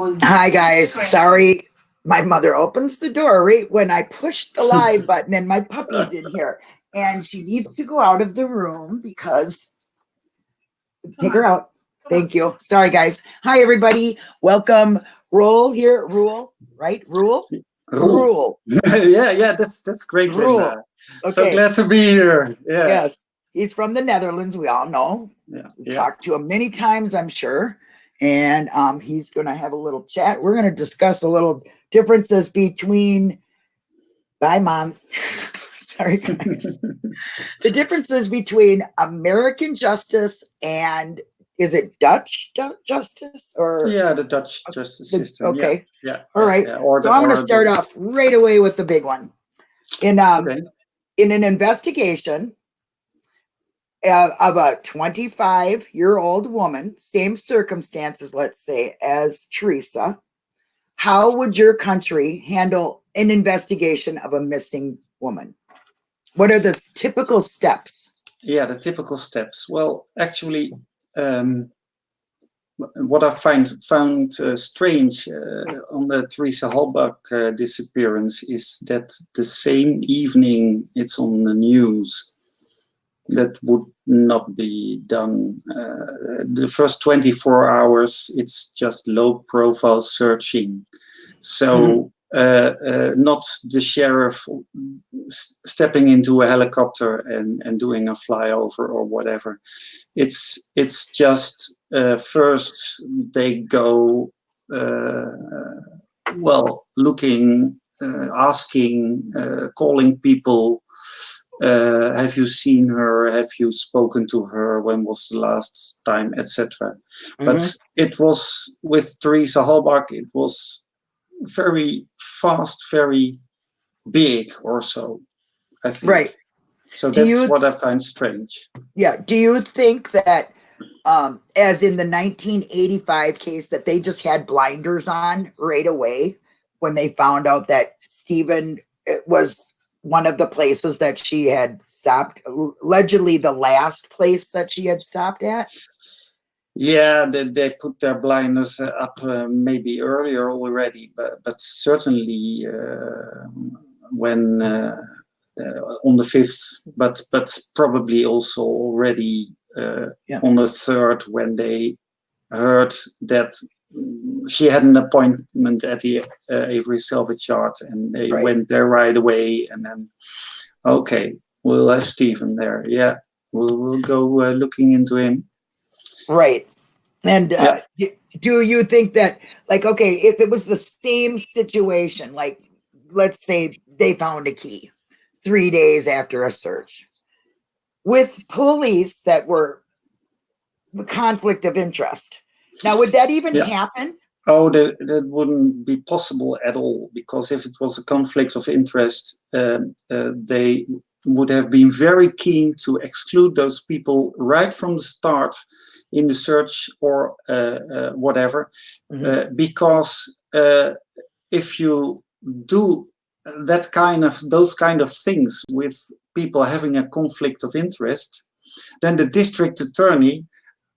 Hi, guys. Sorry, my mother opens the door right when I push the live button and my puppy's in here. And she needs to go out of the room because, take her out. Thank you. Sorry, guys. Hi, everybody. Welcome. Rule here. Rule, right? Rule? Rule. yeah, yeah, that's that's great. Rule. Okay. So glad to be here. Yeah. Yes. He's from the Netherlands. We all know. Yeah. We've yeah. talked to him many times, I'm sure. And um, he's going to have a little chat. We're going to discuss a little differences between, bye, mom. Sorry, guys. the differences between American justice and is it Dutch justice or? Yeah, the Dutch justice the- system. okay. Yeah. All yeah, right. yeah, Or So the, I'm going to start the- off right away with the big one. In um, Okay. in an investigation uh, of a 25 year old woman, same circumstances, let's say, as Teresa, how would your country handle an investigation of a missing woman? What are the typical steps? Yeah, the typical steps. Well, actually, um, what I find found uh, strange uh, on the Teresa Halbach uh, disappearance is that the same evening it's on the news. That would not be done. Uh, the first 24 hours, it's just low profile searching. So, uh, uh, not the sheriff stepping into a helicopter and, and doing a flyover or whatever. It's it's just uh, first they go uh, well looking, uh, asking, uh, calling people. Uh, have you seen her? Have you spoken to her? When was the last time, etc. But it was with Teresa Halbach. It was very fast, very big, or so. I think. Right. So Do that's you- what I find strange. Yeah. Do you think that, um, as in the 1985 case, that they just had blinders on right away when they found out that Stephen it was one of the places that she had stopped, allegedly the last place that she had stopped at? Yeah, they, they put their blinders up uh, maybe earlier already, but but certainly uh, when uh, uh, on the fifth, but but probably also already uh, Yeah. on the third when they heard that she had an appointment at the uh, Avery Salvage Yard, and they Right. went there right away, and then okay, we'll have Stephen there. Yeah, we'll we'll go uh, looking into him. Right. And uh, Yeah. do you think that, like, okay, if it was the same situation, like, let's say they found a key three days after a search with police that were conflict of interest. Now, would that even Yeah. happen? Oh, that, that wouldn't be possible at all because if it was a conflict of interest, um, uh, they would have been very keen to exclude those people right from the start in the search or uh, uh, whatever, uh, because uh, if you do that kind of those kind of things with people having a conflict of interest, then the district attorney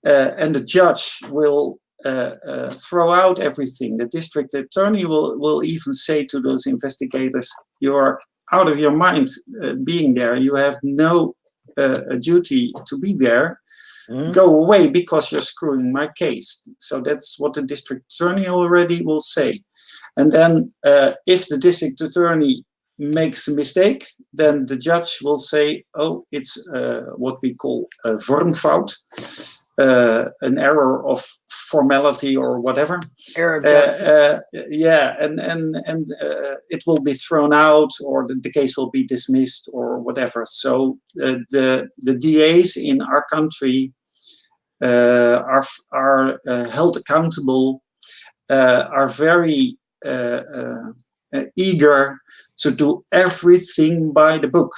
and the judge will uh, uh, throw out everything. The district attorney will, will even say to those investigators, you are out of your mind uh, being there. You have no uh, duty to be there. Go away because you're screwing my case. So that's what the district attorney already will say. And then uh, if the district attorney makes a mistake, then the judge will say, oh, it's uh, what we call a vormfout, uh, an error of formality or whatever. Error of Uh, uh, yeah, and and and uh, it will be thrown out, or the, the case will be dismissed, or whatever. So uh, the the DAs in our country uh, are are uh, held accountable, uh, are very uh, uh, uh, eager to do everything by the book.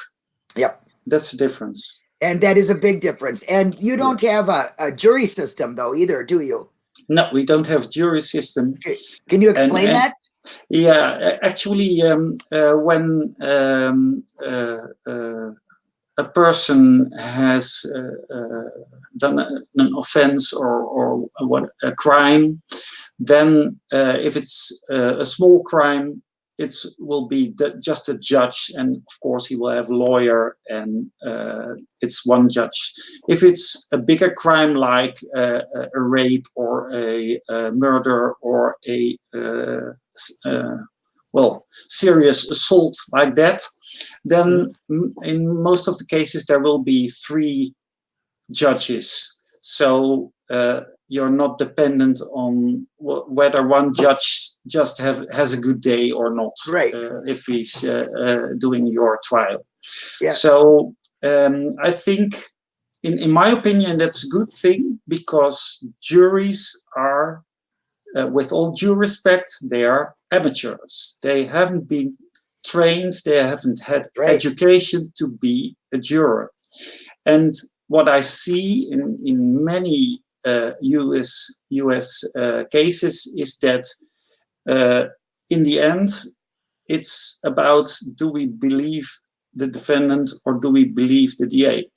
Yep. That's the difference. And that is a big difference. And you don't have a, a jury system, though, either, do you? No, we don't have jury system. Can you explain and- that? Yeah, actually, um, uh, when um, uh, uh, a person has uh, uh, done a, an offense or, or what, a crime, then uh, if it's uh, a small crime, it will be just a judge and of course he will have lawyer and uh, it's one judge. If it's a bigger crime like uh, a rape or a, a murder or a well, serious assault like that, then in most of the cases there will be three judges. So uh, you're not dependent on whether one judge just have has a good day or not. Right. Uh, if he's uh, uh, doing your trial. Yeah. So um, I think, in in my opinion, that's a good thing because juries are, uh, with all due respect, they are amateurs. They haven't been trained, they haven't had right. education to be a juror. And what I see in, in many US, US uh, cases is that uh, in the end, it's about do we believe the defendant or do we believe the DA?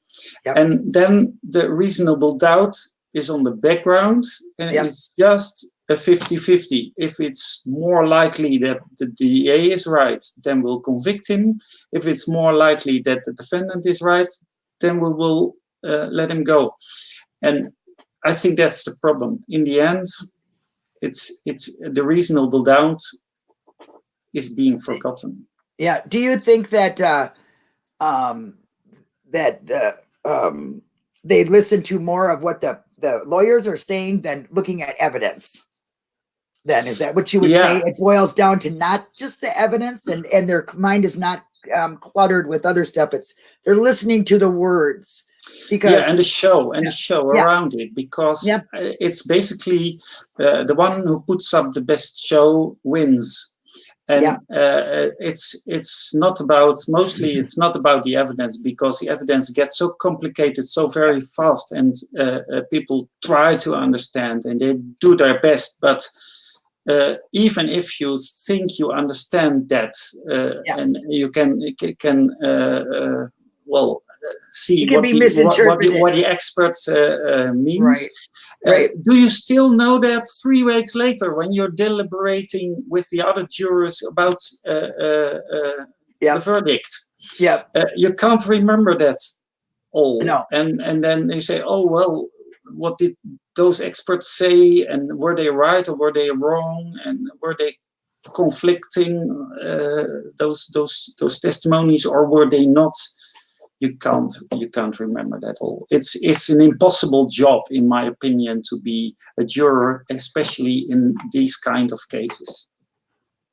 Yep. And then the reasonable doubt is on the background and yep. it's just a 50-50. If it's more likely that the DA is right, then we'll convict him. If it's more likely that the defendant is right, then we will uh, let him go. And I think that's the problem. In the end, it's it's the reasonable doubt is being forgotten. Yeah. Do you think that uh, um, that the um, they listen to more of what the the lawyers are saying than looking at evidence? then is that what you would yeah. say it boils down to not just the evidence and and their mind is not um, cluttered with other stuff it's they're listening to the words because yeah and the show and yeah. the show yeah. around it because yep. it's basically uh, the one who puts up the best show wins and yeah. uh, it's it's not about mostly it's not about the evidence because the evidence gets so complicated so very fast and uh, uh people try to understand and they do their best but uh, even if you think you understand that uh, yeah. and you can can uh, uh well see what the, what, what, the, what the expert uh, uh, means right. Right. do you still know that three weeks later when you're deliberating with the other jurors about yeah. the verdict yeah you can't remember that all no. and and then they say oh well what did those experts say and were they right or were they wrong and were they conflicting uh, those those those testimonies or were they not? You can't you can't remember that all. It's it's an impossible job in my opinion to be a juror especially in these kind of cases.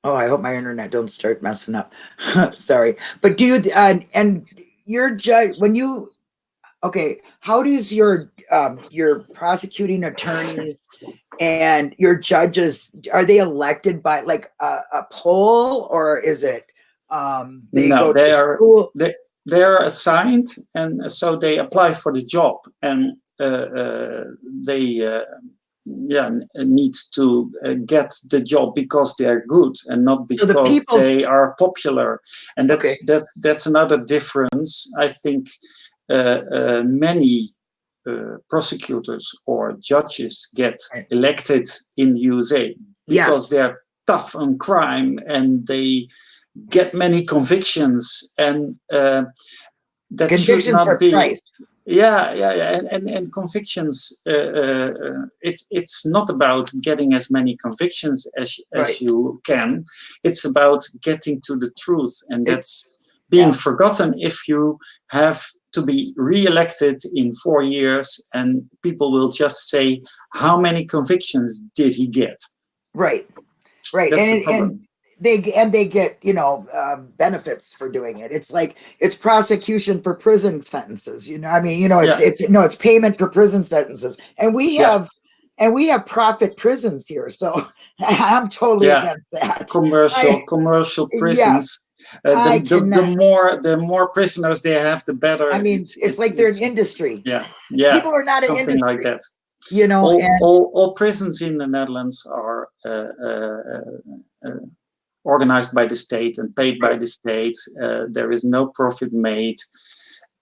Oh i hope my internet don't start messing up. Sorry. But do you uh, and your judge when you okay how does your um, your prosecuting attorneys and your judges are they elected by like a, a poll or is it um they no they are they, they're assigned and so they apply for the job and uh, uh, they uh, yeah need to uh, get the job because they're good and not because so the people... they are popular and that's okay. that that's another difference i think uh, uh, many uh, prosecutors or judges get elected in the USA because yes. they're tough on crime and they get many convictions and uh, that convictions should not be Christ. yeah yeah yeah and and, and convictions uh, uh, it's it's not about getting as many convictions as as right. you can it's about getting to the truth and that's being yeah. forgotten if you have to be re-elected in four years and people will just say how many convictions did he get? Right. Right. And, and they and they get you know uh, benefits for doing it. It's like it's prosecution for prison sentences you know i mean you know it's yeah. it's no it's payment for prison sentences. And we have yeah. and we have profit prisons here so i'm totally yeah. against that. Commercial I, commercial prisons uh, the, the, the, more the more prisoners they have, the better. I mean, it's, it's, it's like they're an industry. Yeah, yeah. People are not an industry. like that. You know, all, all, all, prisons in the Netherlands are uh, uh, uh organized by the state and paid by the state. Uh, there is no profit made.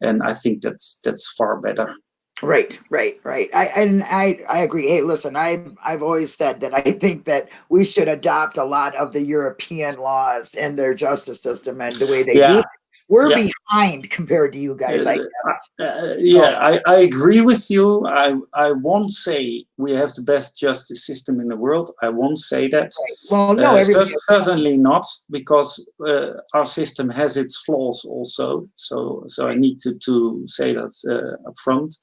and I think that's that's far better. Right, right, right. I and I I agree. Hey, listen, I I've always said that I think that we should adopt a lot of the European laws and their justice system and the way they Yeah. do. it. We're Yeah. behind compared to you guys. I Uh, guess. Uh, yeah, I, I agree with you. I I won't say we have the best justice system in the world. I won't say that. Well, no, Uh, certainly not, because uh, our system has its flaws also. So so I need to to say that uh, up front.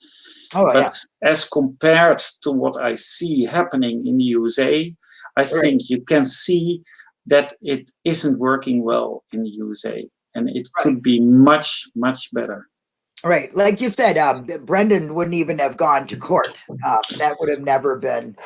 Oh but yeah, as compared to what I see happening in the USA, I think you can see that it isn't working well in the USA, and it could be much much better. right. Like you said, um, Brendan wouldn't even have gone to court. Um, that would have never been.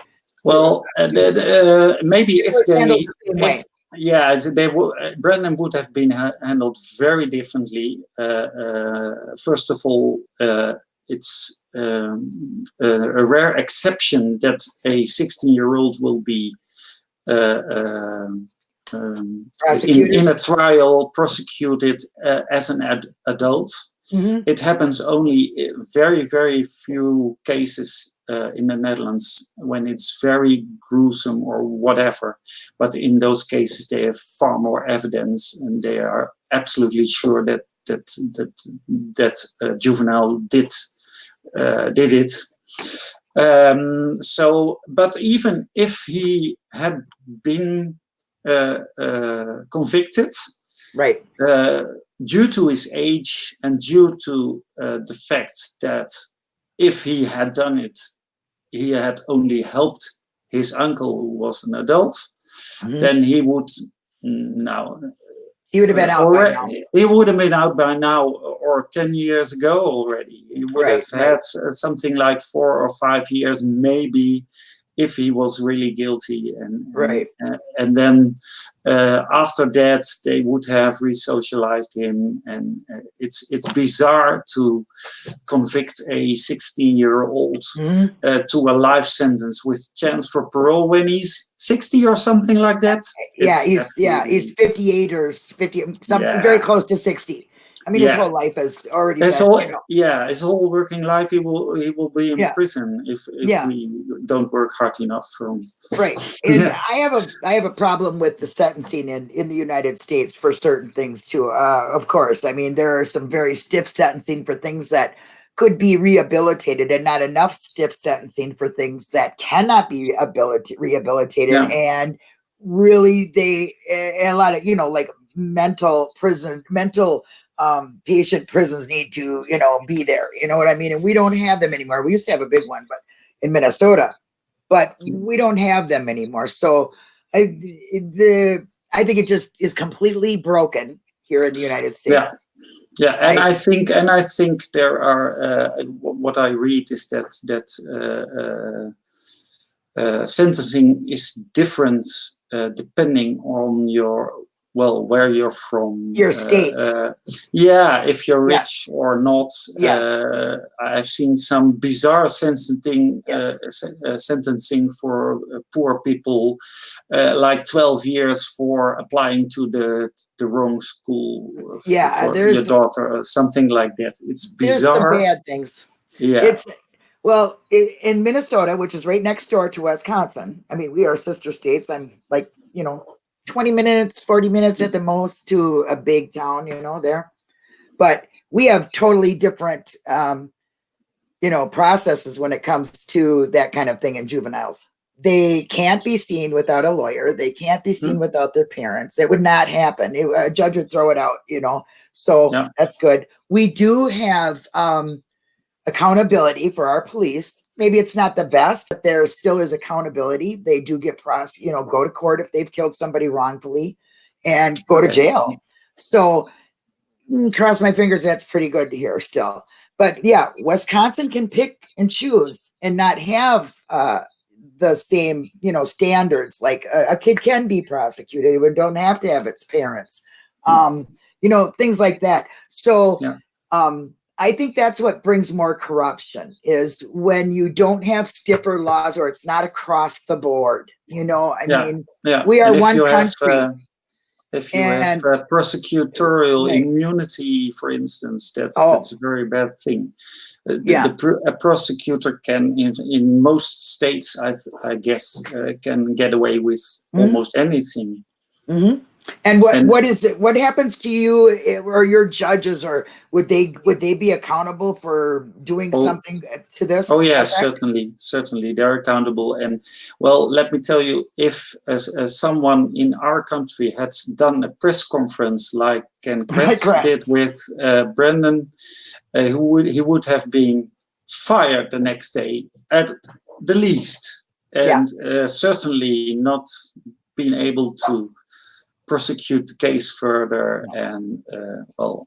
Well, uh, uh, maybe if they, the if, yeah, they would. Uh, Brendan would have been ha- handled very differently. Uh, uh, first of all, uh, it's um, a, a rare exception that a 16-year-old will be uh, um, um, in, in a trial prosecuted uh, as an ad- adult. Mhm. It happens only very, very few cases uh, in the Netherlands when it's very gruesome or whatever. But in those cases, they have far more evidence, and they are absolutely sure that that that that uh, juvenile did uh, did it. Um, so, but even if he had been uh, uh, convicted, Right. uh, due to his age and due to uh, the fact that if he had done it, he had only helped his uncle who was an adult, Mhm. then he would mm, now He would have been out by now. he would have been out by now or 10 years ago already. He would Right, have had uh, something like four or five years, maybe, if he was really guilty. And, and- Right. uh, and then uh, after that, they would have resocialized him. And uh, it's, it's bizarre to convict a 16 year old Mhm. uh, to a life sentence with chance for parole when he's 60 or something like that. Yeah, It's he's yeah, he's 58 or 50, something Yeah. very close to 60. I mean, Yeah. his whole life is already his been, whole you know, yeah his whole working life he will he will be in Yeah. prison if, if Yeah. we don't work hard enough from right. And I have a I have a problem with the sentencing in in the United States for certain things too. Uh, of course, I mean there are some very stiff sentencing for things that could be rehabilitated, and not enough stiff sentencing for things that cannot be ability rehabilitated. And really, they a lot of you know like mental prison mental um patient prisons need to you know be there you know what i mean? And we don't have them anymore. We used to have a big one but in minnesota but we don't have them anymore. So i the i think it just is completely broken here in the united states. Yeah. yeah and I- i think and i think there are uh, what i read is that that uh, uh, uh, sentencing is different uh, depending on your well where you're from Your uh, state. uh, yeah if you're Yes. rich or not Yes. uh, i've seen some bizarre sentencing Yes. uh, uh, sentencing for uh, poor people uh, like 12 years for applying to the the wrong school uh, Yeah, for there's- your daughter or something like that it's there's bizarre bad things yeah it's well in minnesota which is right next door to wisconsin i mean we are sister states i'm like you know 20 minutes 40 minutes at the most to a big town you know there. But we have totally different um you know processes when it comes to that kind of thing in juveniles. They can't be seen without a lawyer. They can't be seen without their parents. It would not happen. It- a judge would throw it out you know. So Yeah. that's good. We do have um accountability for our police. Maybe it's not the best, but there still is accountability. They do get pros, you know, go to court if they've killed somebody wrongfully and go to jail. So mm, cross my fingers, that's pretty good to hear still. But yeah, Wisconsin can pick and choose and not have uh the same, you know, standards. Like a, a kid can be prosecuted, but don't have to have its parents. Um, you know, things like that. So Yeah. um I think that's what brings more corruption is when you don't have stiffer laws or it's not across the board. You know, I Yeah. mean, yeah we are one you have, country. uh, if you And- have uh, prosecutorial Right. immunity, for instance, that's Oh. that's a very bad thing. Uh, the- Yeah. the pr- a prosecutor can, in, in most states, I, I guess, uh, can get away with Mhm. almost anything. Mhm. And what And- what is it? What happens to you eh, or your judges, or would they would they be accountable for doing Oh. something to this? Oh yeah, effect? certainly, certainly they're accountable. And well, let me tell you, if as, as someone in our country had done a press conference like Ken Kratz did with uh, Brendan, uh, who would he would have been fired the next day at the least, Yeah. and uh, certainly not being able to prosecute the case further. And uh, well,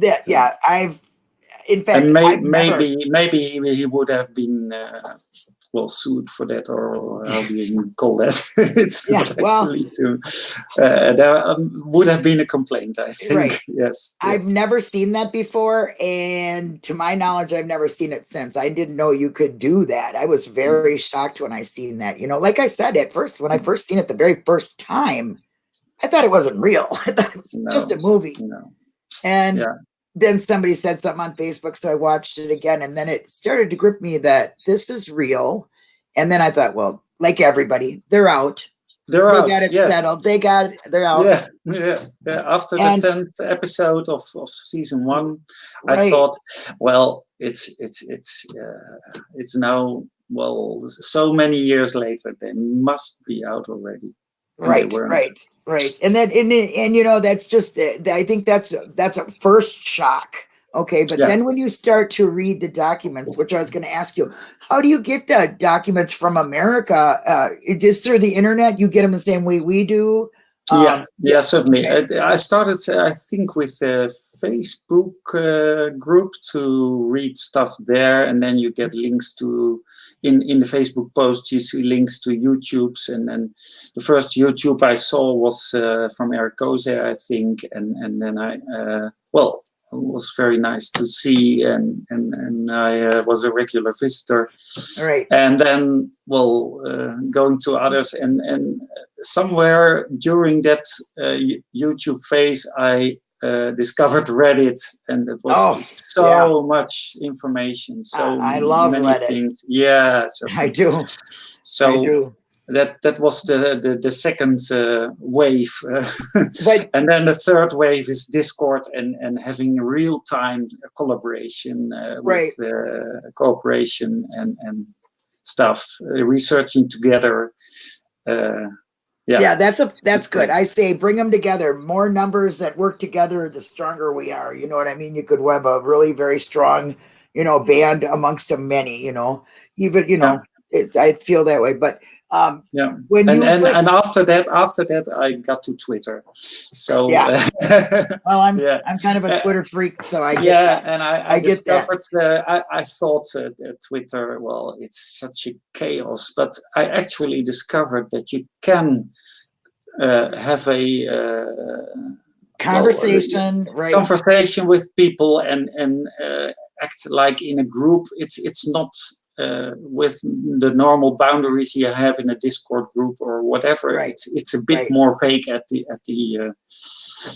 That yeah, I've in fact and may, I've never- maybe maybe he- he would have been uh, well sued for that or how do you call that it's Yeah, not well- actually sued. Uh, there um, would have been a complaint i think Right. yes I've never seen that before, and to my knowledge, I've never seen it since. I didn't know you could do that. I was very shocked when I seen that. You know, like I said at first, when I first seen it the very first time, I thought it wasn't real. I thought it was just a movie. know And Yeah. then somebody said something on Facebook, so I watched it again, and then it started to grip me that this is real. And then I thought, well, like everybody, they're out. they're they out got it yes settled. They got it. They're out. yeah, yeah, yeah. After the And- tenth episode of, of season one, I thought, well, it's it's it's uh, it's now well so many years later. They must be out already. Right right right. And then and, and you know that's just uh, i think that's that's a first shock okay? But Yeah. then when you start to read the documents which i was going to ask you how do you get the documents from america? Uh just through the internet? You get them the same way we do Um, yeah, certainly. okay. I, I started, I think, with a Facebook uh, group to read stuff there, and then you get links to in in the Facebook post. You see links to YouTube's, and then the first YouTube I saw was uh, from Eric Koze, I think, and and then I uh, well. It was very nice to see, and and and I uh, was a regular visitor. All right. And then well uh, going to others and and somewhere during that uh, youtube phase i uh, discovered reddit and it was Oh, so much information so I- I love many Reddit. things. Yeah so, i do. I so do that that was the the, the second uh, wave. But and then the third wave is discord and and having real time collaboration uh, Right. with uh, cooperation and and stuff uh, researching together uh, yeah. Yeah that's a that's good. I say bring them together. More numbers that work together the stronger we are. You know what i mean? You could have a really very strong you know band amongst a many you know? Even you know it, i feel that way but um yeah when and you and, and after that after that i got to twitter so Yeah. uh, well i'm yeah. i'm kind of a twitter freak so i get yeah, that. and I, I, I discovered. Uh, I, I thought uh, Twitter. Well, it's such a chaos, but I actually discovered that you can uh, have a uh, conversation right conversation with people and and uh, act like in a group. It's it's not. Uh, with the normal boundaries you have in a Discord group or whatever, Right. it's it's a bit Right. more fake at the at the. Uh,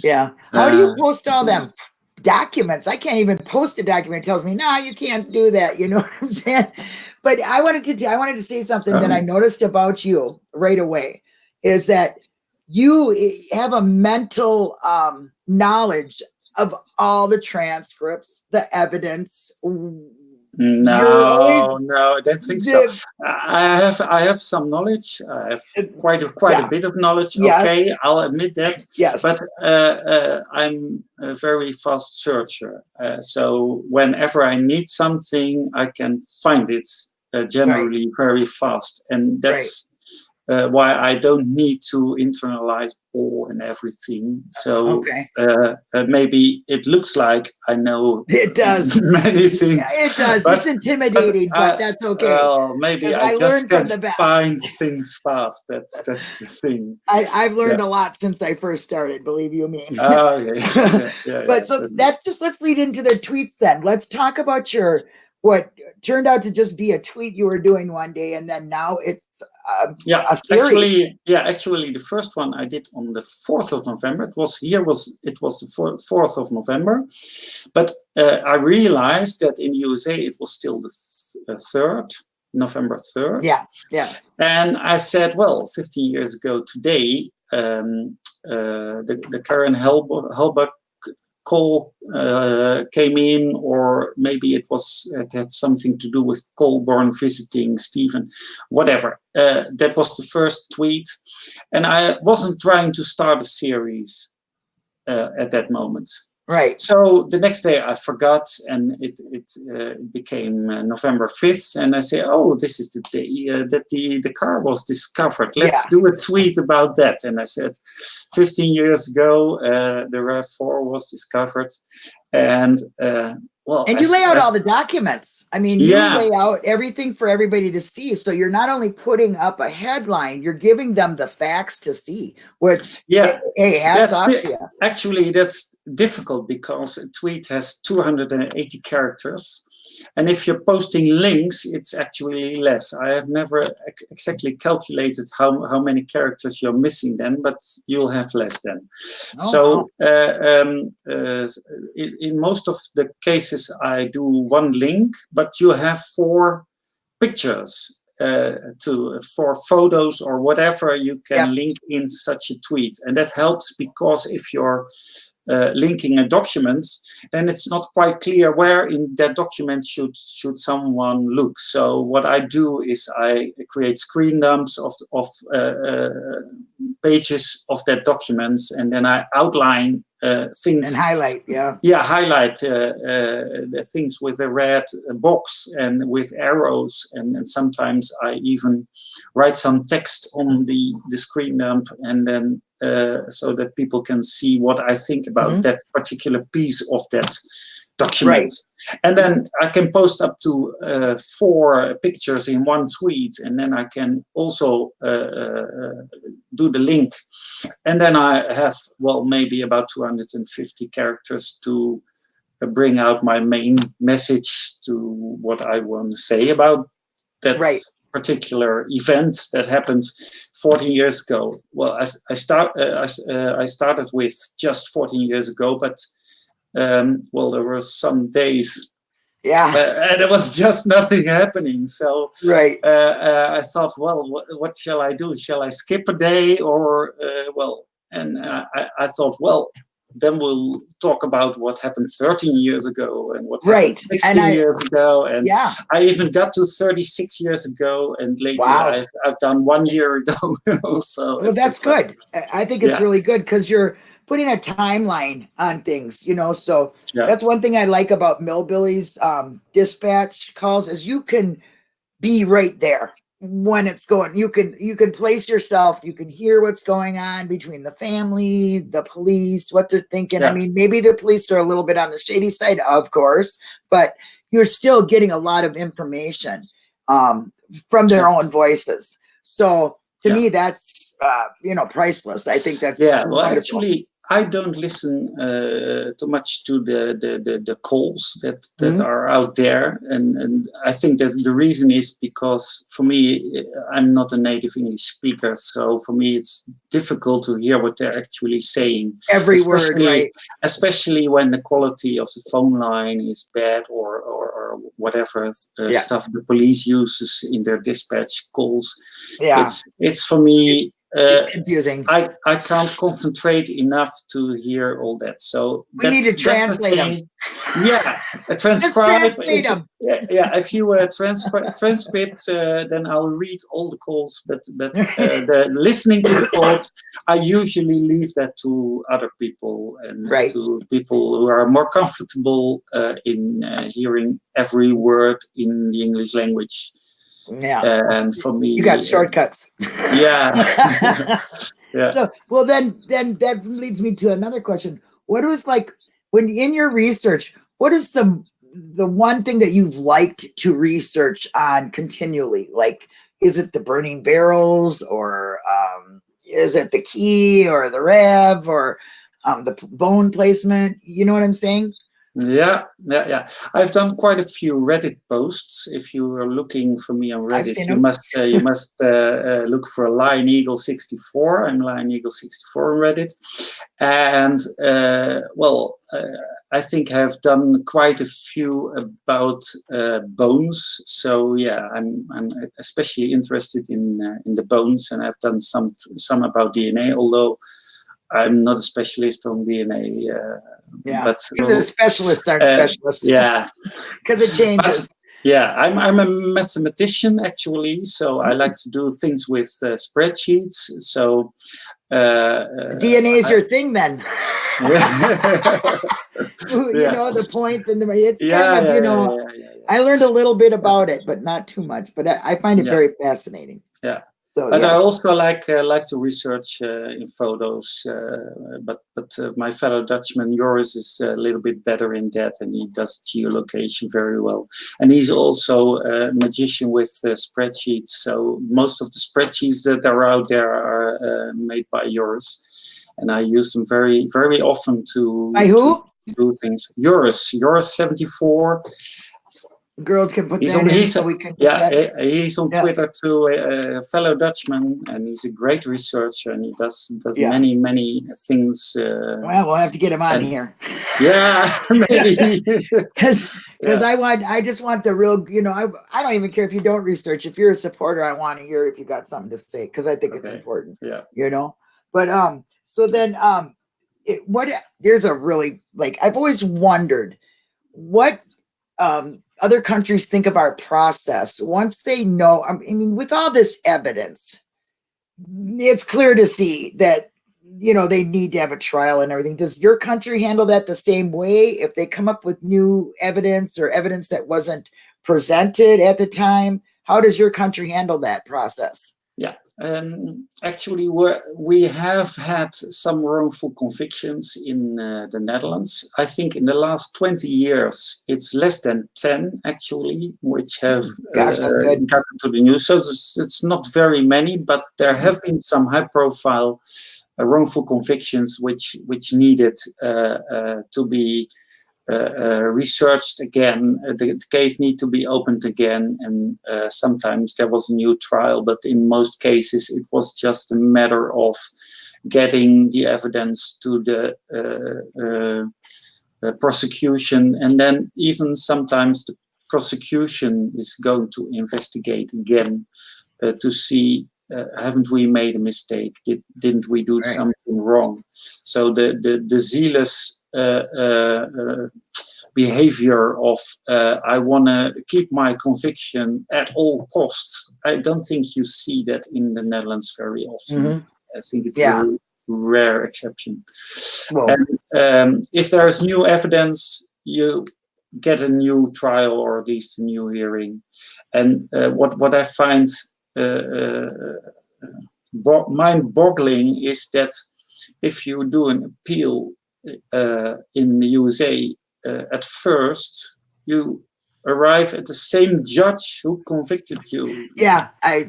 yeah how do you Uh, post all them documents i can't even post a document it tells me no you can't do that you know what i'm saying but i wanted to i wanted to say something that i Um. noticed about you right away is that you have a mental um knowledge of all the transcripts the evidence no, no, I don't think so. I have I have some knowledge. I have quite a, quite Yeah. a bit of knowledge. Yes. Okay, I'll admit that. yes But uh, uh, I'm a very fast searcher. Uh, so whenever I need something, I can find it uh, generally very fast, and that's uh, why I don't need to internalize all and everything. So okay uh, uh, maybe it looks like I know it does many things. Yeah, it does But- it's intimidating but, uh, that's okay Well, maybe I, I just can't find things fast. That's that's the thing. I, I've learned a lot since I first started, believe you me. Oh, yeah, yeah, yeah, but yeah, so that just let's lead into the tweets then. Let's talk about your what turned out to just be a tweet you were doing one day, and then now it's um, yeah actually yeah actually the first one i did on the 4th of november it was here was it was the 4th of november but uh, i realized that in usa it was still the uh, third november 3rd yeah, yeah, and i said well 15 years ago today um, uh, the, the karen Helb- call uh, came in, or maybe it was it had something to do with Colborn visiting Stephen, whatever. Uh, that was the first tweet, and I wasn't trying to start a series uh, at that moment. Right. So the next day I forgot, and it it uh, became uh, November fifth, and I say, "Oh, this is the day uh, that the the car was discovered. Let's do a tweet about that." And I said, "15 years ago, uh, the Rev Four was discovered," and uh, well, And you s- lay out s- all the documents. I mean, Yeah. you lay out everything for everybody to see. So you're not only putting up a headline, you're giving them the facts to see. Which, yeah. hey, hats That's. Actually, that's difficult because a tweet has 280 characters. And if you're posting links, it's actually less. I have never exactly calculated how, how many characters you're missing then, but you'll have less then. Oh, so uh, um, uh, in, in most of the cases, I do one link, but you have four pictures uh, to for photos or whatever you can Yep. link in such a tweet, and that helps because if you're uh, linking a document, then it's not quite clear where in that document should should someone look. So what I do is I create screen dumps of of uh, uh, pages of that documents, and then I outline things And highlight, yeah. yeah highlight uh, uh, the things with a red box and with arrows and, and sometimes i even write some text on the the screen dump and then uh, so that people can see what i think about Mhm. that particular piece of that document and then i can post up to uh, four pictures in one tweet and then i can also uh, uh, do the link and then I have well maybe about 250 characters to uh, bring out my main message to what I want to say about that Right. particular event that happened 14 years ago. Well, I, I start uh, I, uh, I started with just 14 years ago, but um, well, there were some days Yeah, uh, and there was just nothing happening. So right. uh, uh, I thought, well, what, what shall I do? Shall I skip a day or, uh, well, and uh, I, I thought, well, then we'll talk about what happened 13 years ago and what Right, happened and 16 I- years ago. And Yeah, I even got to 36 years ago, and lately Wow. I've, I've done one year ago. so well, that's good. I I think it's Yeah. really good because you're putting a timeline on things, you know. So Yeah. that's one thing I like about Millbilly's um, dispatch calls is you can be right there when it's going. You can you can place yourself. You can hear what's going on between the family, the police, what they're thinking. I mean, maybe the police are a little bit on the shady side, of course, but you're still getting a lot of information um, from their own voices. So to Yeah. me, that's uh, you know priceless. I think that's Yeah, well, wonderful. actually, I don't listen uh, too much to the the, the, the calls that that Mhm. are out there, and and I think that the reason is because for me, I'm not a native English speaker, so for me it's difficult to hear what they're actually saying, every word, especially- right? especially when the quality of the phone line is bad or or, or whatever uh, Yeah. stuff the police uses in their dispatch calls. Yeah, It's it's for me. Uh, it's confusing. I, I can't concentrate enough to hear all that. So We need to that's- that's the translate 'em. thing. Yeah, Let's transcribe. translate it- 'em. Yeah, yeah, if you uh, transcri- transcript, uh, then I'll read all the calls. But but uh, the listening to the calls, I usually leave that to other people and Right. to people who are more comfortable uh, in uh, hearing every word in the English language. Yeah, and for me, you got uh, shortcuts. Yeah. Yeah. So, well, then, then that leads me to another question. What was like when in your research? What is the the one thing that you've liked to research on continually? Like, is it the burning barrels, or um, is it the key, or the RAV, or um, the bone placement? You know what I'm saying? Yeah, yeah, yeah. I've done quite a few Reddit posts. If you are looking for me on Reddit, you must uh, you must uh, uh, look for Lion Eagle sixty four. I'm Lion Eagle sixty four on Reddit, and uh, well, uh, I think I've done quite a few about uh, bones. So yeah, I'm I'm especially interested in uh, in the bones, and I've done some some about DNA. Although I'm not a specialist on DNA. Yeah. but the specialists aren't Uh, specialists. yeah, Because it changes. yeah. I'm I'm a mathematician actually, so I like to do things with uh, spreadsheets. So. Uh, uh, DNA is your thing then. yeah, you Yeah. know, the points and the, it's yeah, kind of, yeah, you know. I learned a little bit about it, but not too much. But I, I find it very fascinating. Yeah. So But I also like uh, like to research uh, in photos. Uh, but but uh, my fellow Dutchman Joris is a little bit better in that, and he does geolocation very well. And he's also a magician with uh, spreadsheets. So most of the spreadsheets that are out there are uh, made by Joris, and I use them very very often to By who? to do things. Joris, Joris seventy four. Girls can put He's that on- in he's- so we can. Yeah, he's on Yeah. Twitter too, a, a fellow Dutchman, and he's a great researcher, and he does does Yeah. many many things. Uh, Well, we'll have to get him on And- here. yeah, maybe. because because Yeah. I want I just want the real you know I I don't even care if you don't research if you're a supporter I want to hear if you got something to say because I think it's important yeah, you know but um so then um it, what there's a really like I've always wondered what um other countries think of our process once they know I mean with all this evidence it's clear to see that you know they need to have a trial and everything. Does your country handle that the same way? If they come up with new evidence or evidence that wasn't presented at the time how does your country handle that process um, actually, we we have had some wrongful convictions in uh, the Netherlands. I think in the last twenty years, it's less than ten actually, which have Gosh, uh, gotten to the news. So it's, it's not very many, but there have been some high-profile uh, wrongful convictions which which needed uh, uh, to be researched again. Uh, the, the case need to be opened again, and uh, sometimes there was a new trial. But in most cases, it was just a matter of getting the evidence to the uh, uh, uh, prosecution, and then even sometimes the prosecution is going to investigate again uh, to see. Uh, haven't we made a mistake? Did, didn't we do Right. something wrong? So the the, the zealous uh, uh, uh, behavior of uh, I want to keep my conviction at all costs. I don't think you see that in the Netherlands very often. Mhm. I think it's Yeah. a rare exception. well And um, if there's new evidence, you get a new trial or at least a new hearing. And uh, what what I find uh, uh, bo- mind-boggling is that if you do an appeal uh, in the USA, uh, at first you arrive at the same judge who convicted you. yeah i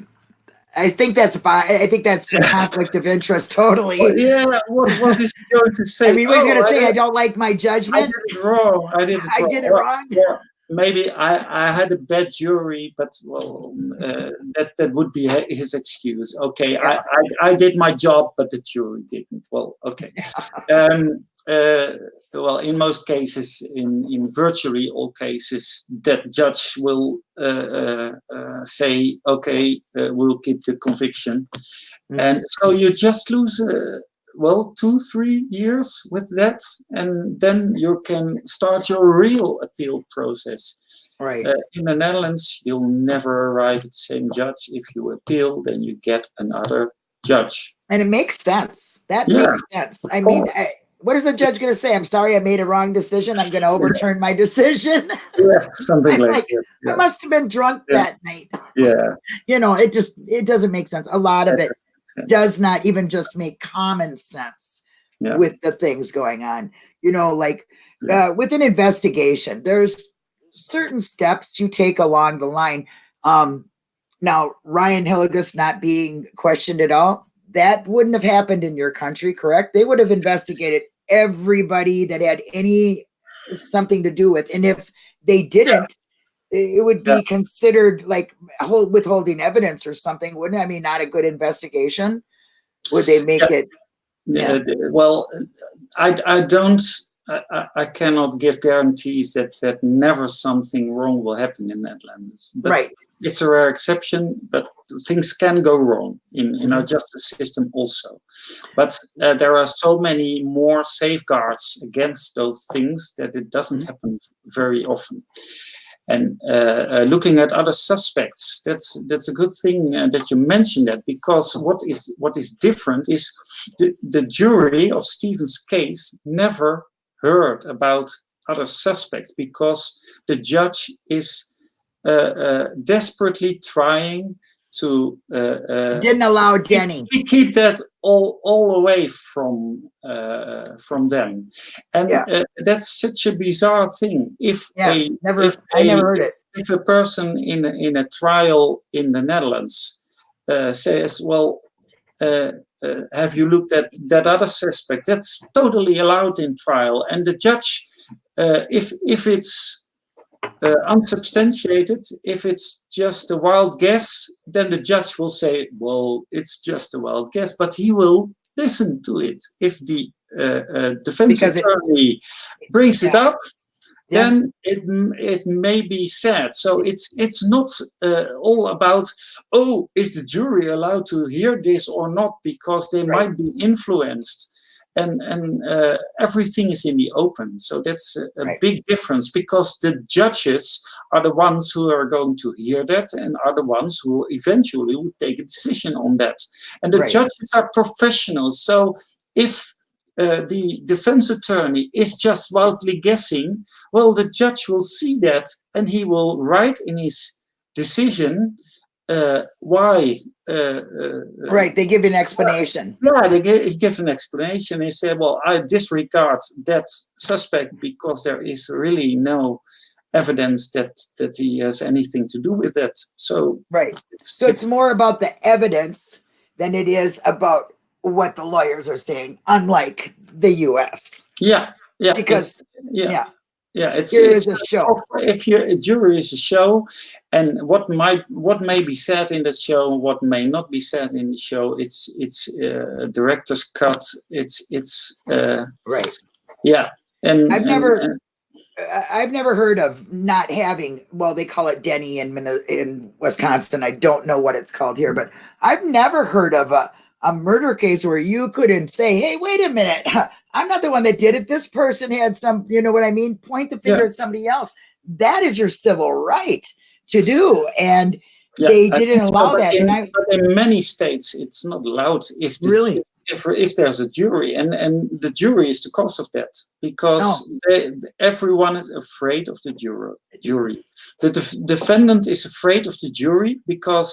i think that's i think that's a conflict of interest totally Well, yeah, what, what is he going to say? i mean what he's Oh, gonna say i did- don't like my judgment. I did it wrong. I did it i wrong. did it wrong or maybe I, I had a bad jury, but well, uh, that that would be his excuse. Okay, I, I, I did my job, but the jury didn't. Well, okay. Um, uh, well, in most cases, in, in virtually all cases, that judge will uh, uh, uh, say, okay, uh, we'll keep the conviction. And so you just lose, uh, well, two, three years with that, and then you can start your real appeal process. right Uh, in the Netherlands, you'll never arrive at the same judge. If you appeal, then you get another judge. and it makes sense that Yeah, makes sense i mean. I, what is the judge going to say i'm sorry i made a wrong decision i'm going to overturn my decision Yeah, something like, like, that. i must have been drunk Yeah. that night Yeah, you know it just it doesn't make sense a lot of it. Does not even just make common sense Yeah. with the things going on you know like Yeah. uh, with an investigation there's certain steps you take along the line um now ryan hillegas not being questioned at all that wouldn't have happened in your country correct they would have investigated everybody that had any something to do with. And if they didn't, it would be Yeah. considered like hold, withholding evidence or something, wouldn't it? I mean, not a good investigation. Would they make Yeah. it? Yeah. Well, I, I don't, I, I- I cannot give guarantees that, that never something wrong will happen in Netherlands. But Right. It's a rare exception, but things can go wrong in, in our Mm-hmm. justice system also. But uh, there are so many more safeguards against those things that it doesn't Mm-hmm. happen very often. And uh, uh, looking at other suspects, that's that's a good thing uh, that you mentioned that because what is what is different is the, the jury of Steven's case never heard about other suspects because the judge is uh, uh, desperately trying to uh, uh, Didn't allow Denny. keep, keep that all all away from uh, from them, and Yeah. uh, that's such a bizarre thing. If Yeah, a Never, if I never heard it. if a person in a, in a trial in the Netherlands uh, says, "Well, uh, uh, have you looked at that other suspect?" That's totally allowed in trial, and the judge, uh, if if it's uh, unsubstantiated, if it's just a wild guess, then the judge will say, "Well, it's just a wild guess," but he will listen to it if the uh, uh, defense Because it- attorney brings it up Yeah. then it it may be said. So it's it's not uh, all about oh is the jury allowed to hear this or not because they Right. might be influenced. And and uh, everything is in the open, so that's a, a Right. big difference because the judges are the ones who are going to hear that and are the ones who eventually will take a decision on that. And the Right. judges are professionals, so if uh, the defense attorney is just wildly guessing, well, the judge will see that and he will write in his decision uh, why. Uh, uh, Right. They give an explanation. Yeah, they give, he an explanation. He said, "Well, I disregard that suspect because there is really no evidence that that he has anything to do with that." So, Right. So it's more about the evidence than it is about what the lawyers are saying, unlike the US. yeah, yeah, Because, yeah, yeah. Yeah, it's, Here it's a show. if your a jury is a show and what might what may be said in the show what may not be said in the show it's it's uh, a director's cut it's it's uh, Right. yeah and I've and- never- and- I've never heard of not having, well, they call it Denny in, in Wisconsin. I don't know what it's called here, but I've never heard of a, a murder case where you couldn't say, hey, wait a minute, I'm not the one that did it. This person had some, you know what I mean? Point the finger Yeah. at somebody else. That is your civil right to do. And yeah, they didn't think so, allow that, in, and I- in many states it's not allowed if the, Really? if if there's a jury and and the jury is the cause of that because Oh. they, everyone is afraid of the juror jury the def- defendant is afraid of the jury because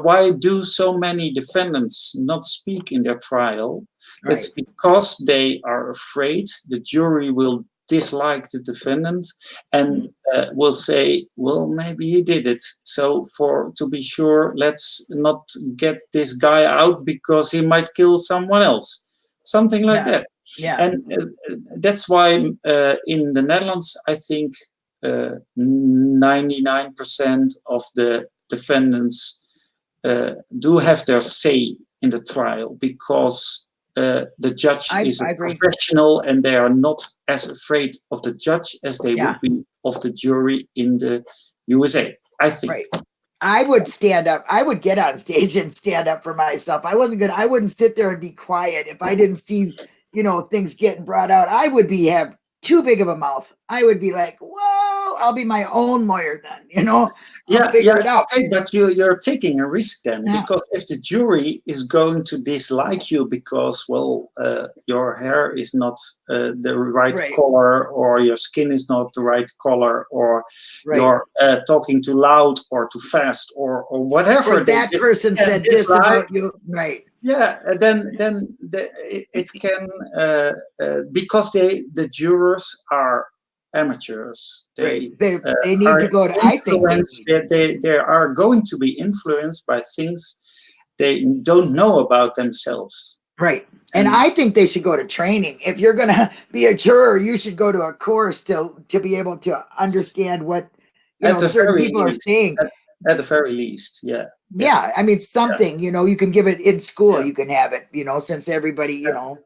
why do so many defendants not speak in their trial? It's because they are afraid the jury will dislike the defendant and uh, will say well maybe he did it. So for to be sure let's not get this guy out because he might kill someone else. Something like Yeah. that. Yeah. and uh, that's why uh, in the Netherlands, I think uh, 99% of the defendants uh, do have their say in the trial because uh, the judge I- is a I professional and they are not as afraid of the judge as they Yeah. would be of the jury in the USA. I think. Right. I would stand up. I would get on stage and stand up for myself. I wasn't good. I wouldn't sit there and be quiet if I didn't see, you know, things getting brought out. I would be have too big of a mouth. I would be like, whoa, I'll be my own lawyer then, you know? Yeah, yeah, it out. okay, but you you're taking a risk then Yeah. because if the jury is going to dislike you because well uh, your hair is not uh, the right, Right. color or your skin is not the right color or Right. you're uh, talking too loud or too fast or or whatever Or that person said this dislike. about you. Right. yeah then then the, it, it can uh, uh, because they the jurors are amateurs they Right. They uh, they need to go to I think they influenced- need- that they, they are going to be influenced by things they don't know about themselves Right. And And- I think they should go to training. If you're gonna be a juror, you should go to a course to to be able to understand what you At know certain very people are saying. At the very least, yeah. Yeah, I mean something, you know, you can give it in school, Yeah. you can have it, you know, since everybody, you know,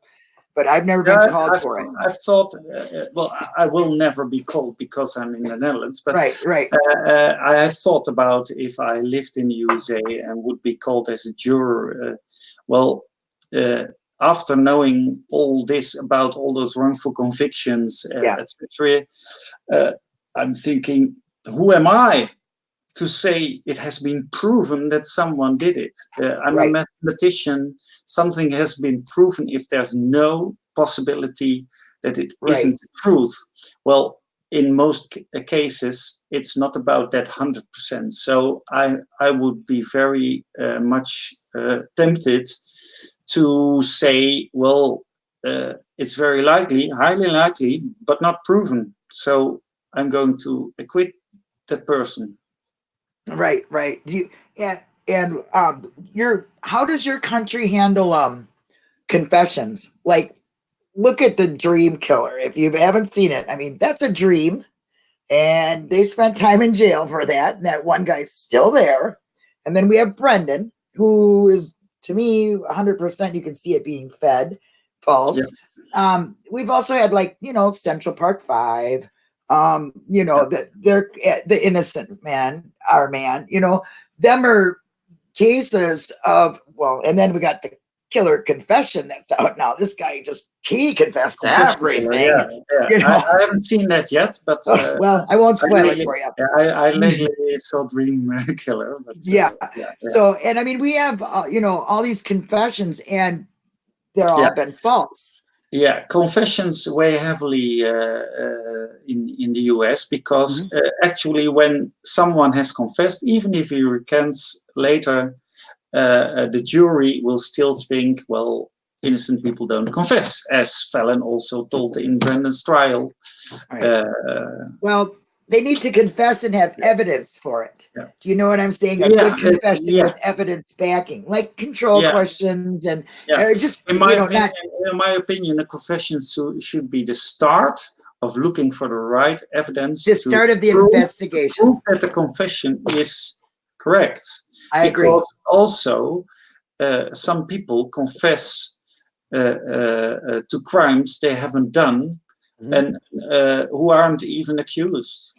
but I've never Yeah, been called I've, for it. I've thought, uh, uh, well, I- will never be called because I'm in the Netherlands, but Right, right. uh, uh, I have thought about if I lived in the USA and would be called as a juror. Uh, well, uh, after knowing all this about all those wrongful convictions, Yeah. etc., uh, I'm thinking, who am I to say it has been proven that someone did it? Uh, I'm Right. a mathematician. Something has been proven if there's no possibility that it Right. not the truth. Well, in most uh, cases, it's not about that 100%. So I, I would be very uh, much uh, tempted to say, well, uh, it's very likely, highly likely, but not proven. So I'm going to acquit that person. Right, right. Do you and and um your how does your country handle um confessions? Like look at the dream killer. If you haven't seen it, I mean that's a dream. And they spent time in jail for that. And that one guy's still there. And then we have Brendan, who is to me 100% you can see it being fed false. Yeah. Um, we've also had like, you know, Central Park 5, um, you know, the they're eh, the innocent man, our man, you know, them are cases of well, and then we got the killer confession that's out now. This guy just he confessed to everything. Yeah, yeah. you know. I, I haven't seen that yet, but Oh, uh, well, I won't I spoil it for you. yeah, I, I lately saw Dream Killer. But, uh, Yeah. yeah. So, and I mean, we have uh, you know all these confessions, and they're all been false. Yeah, confessions weigh heavily uh, uh, in in the US because Mm-hmm. uh, actually, when someone has confessed, even if he recants later, uh, uh, the jury will still think, well, innocent people don't confess, as Fallon also told in Brendan's trial. Right. Uh, Well, they need to confess and have evidence for it. Yeah. Do you know what I'm saying? A Yeah, good confession yeah. with evidence backing, like control questions and just in my you know opinion, not in my opinion, a confession should be the start of looking for the right evidence the start of the prove- investigation. prove that the confession is correct. I agree. also uh, some people confess uh, uh, uh, to crimes they haven't done Mhm. and uh, who aren't even accused.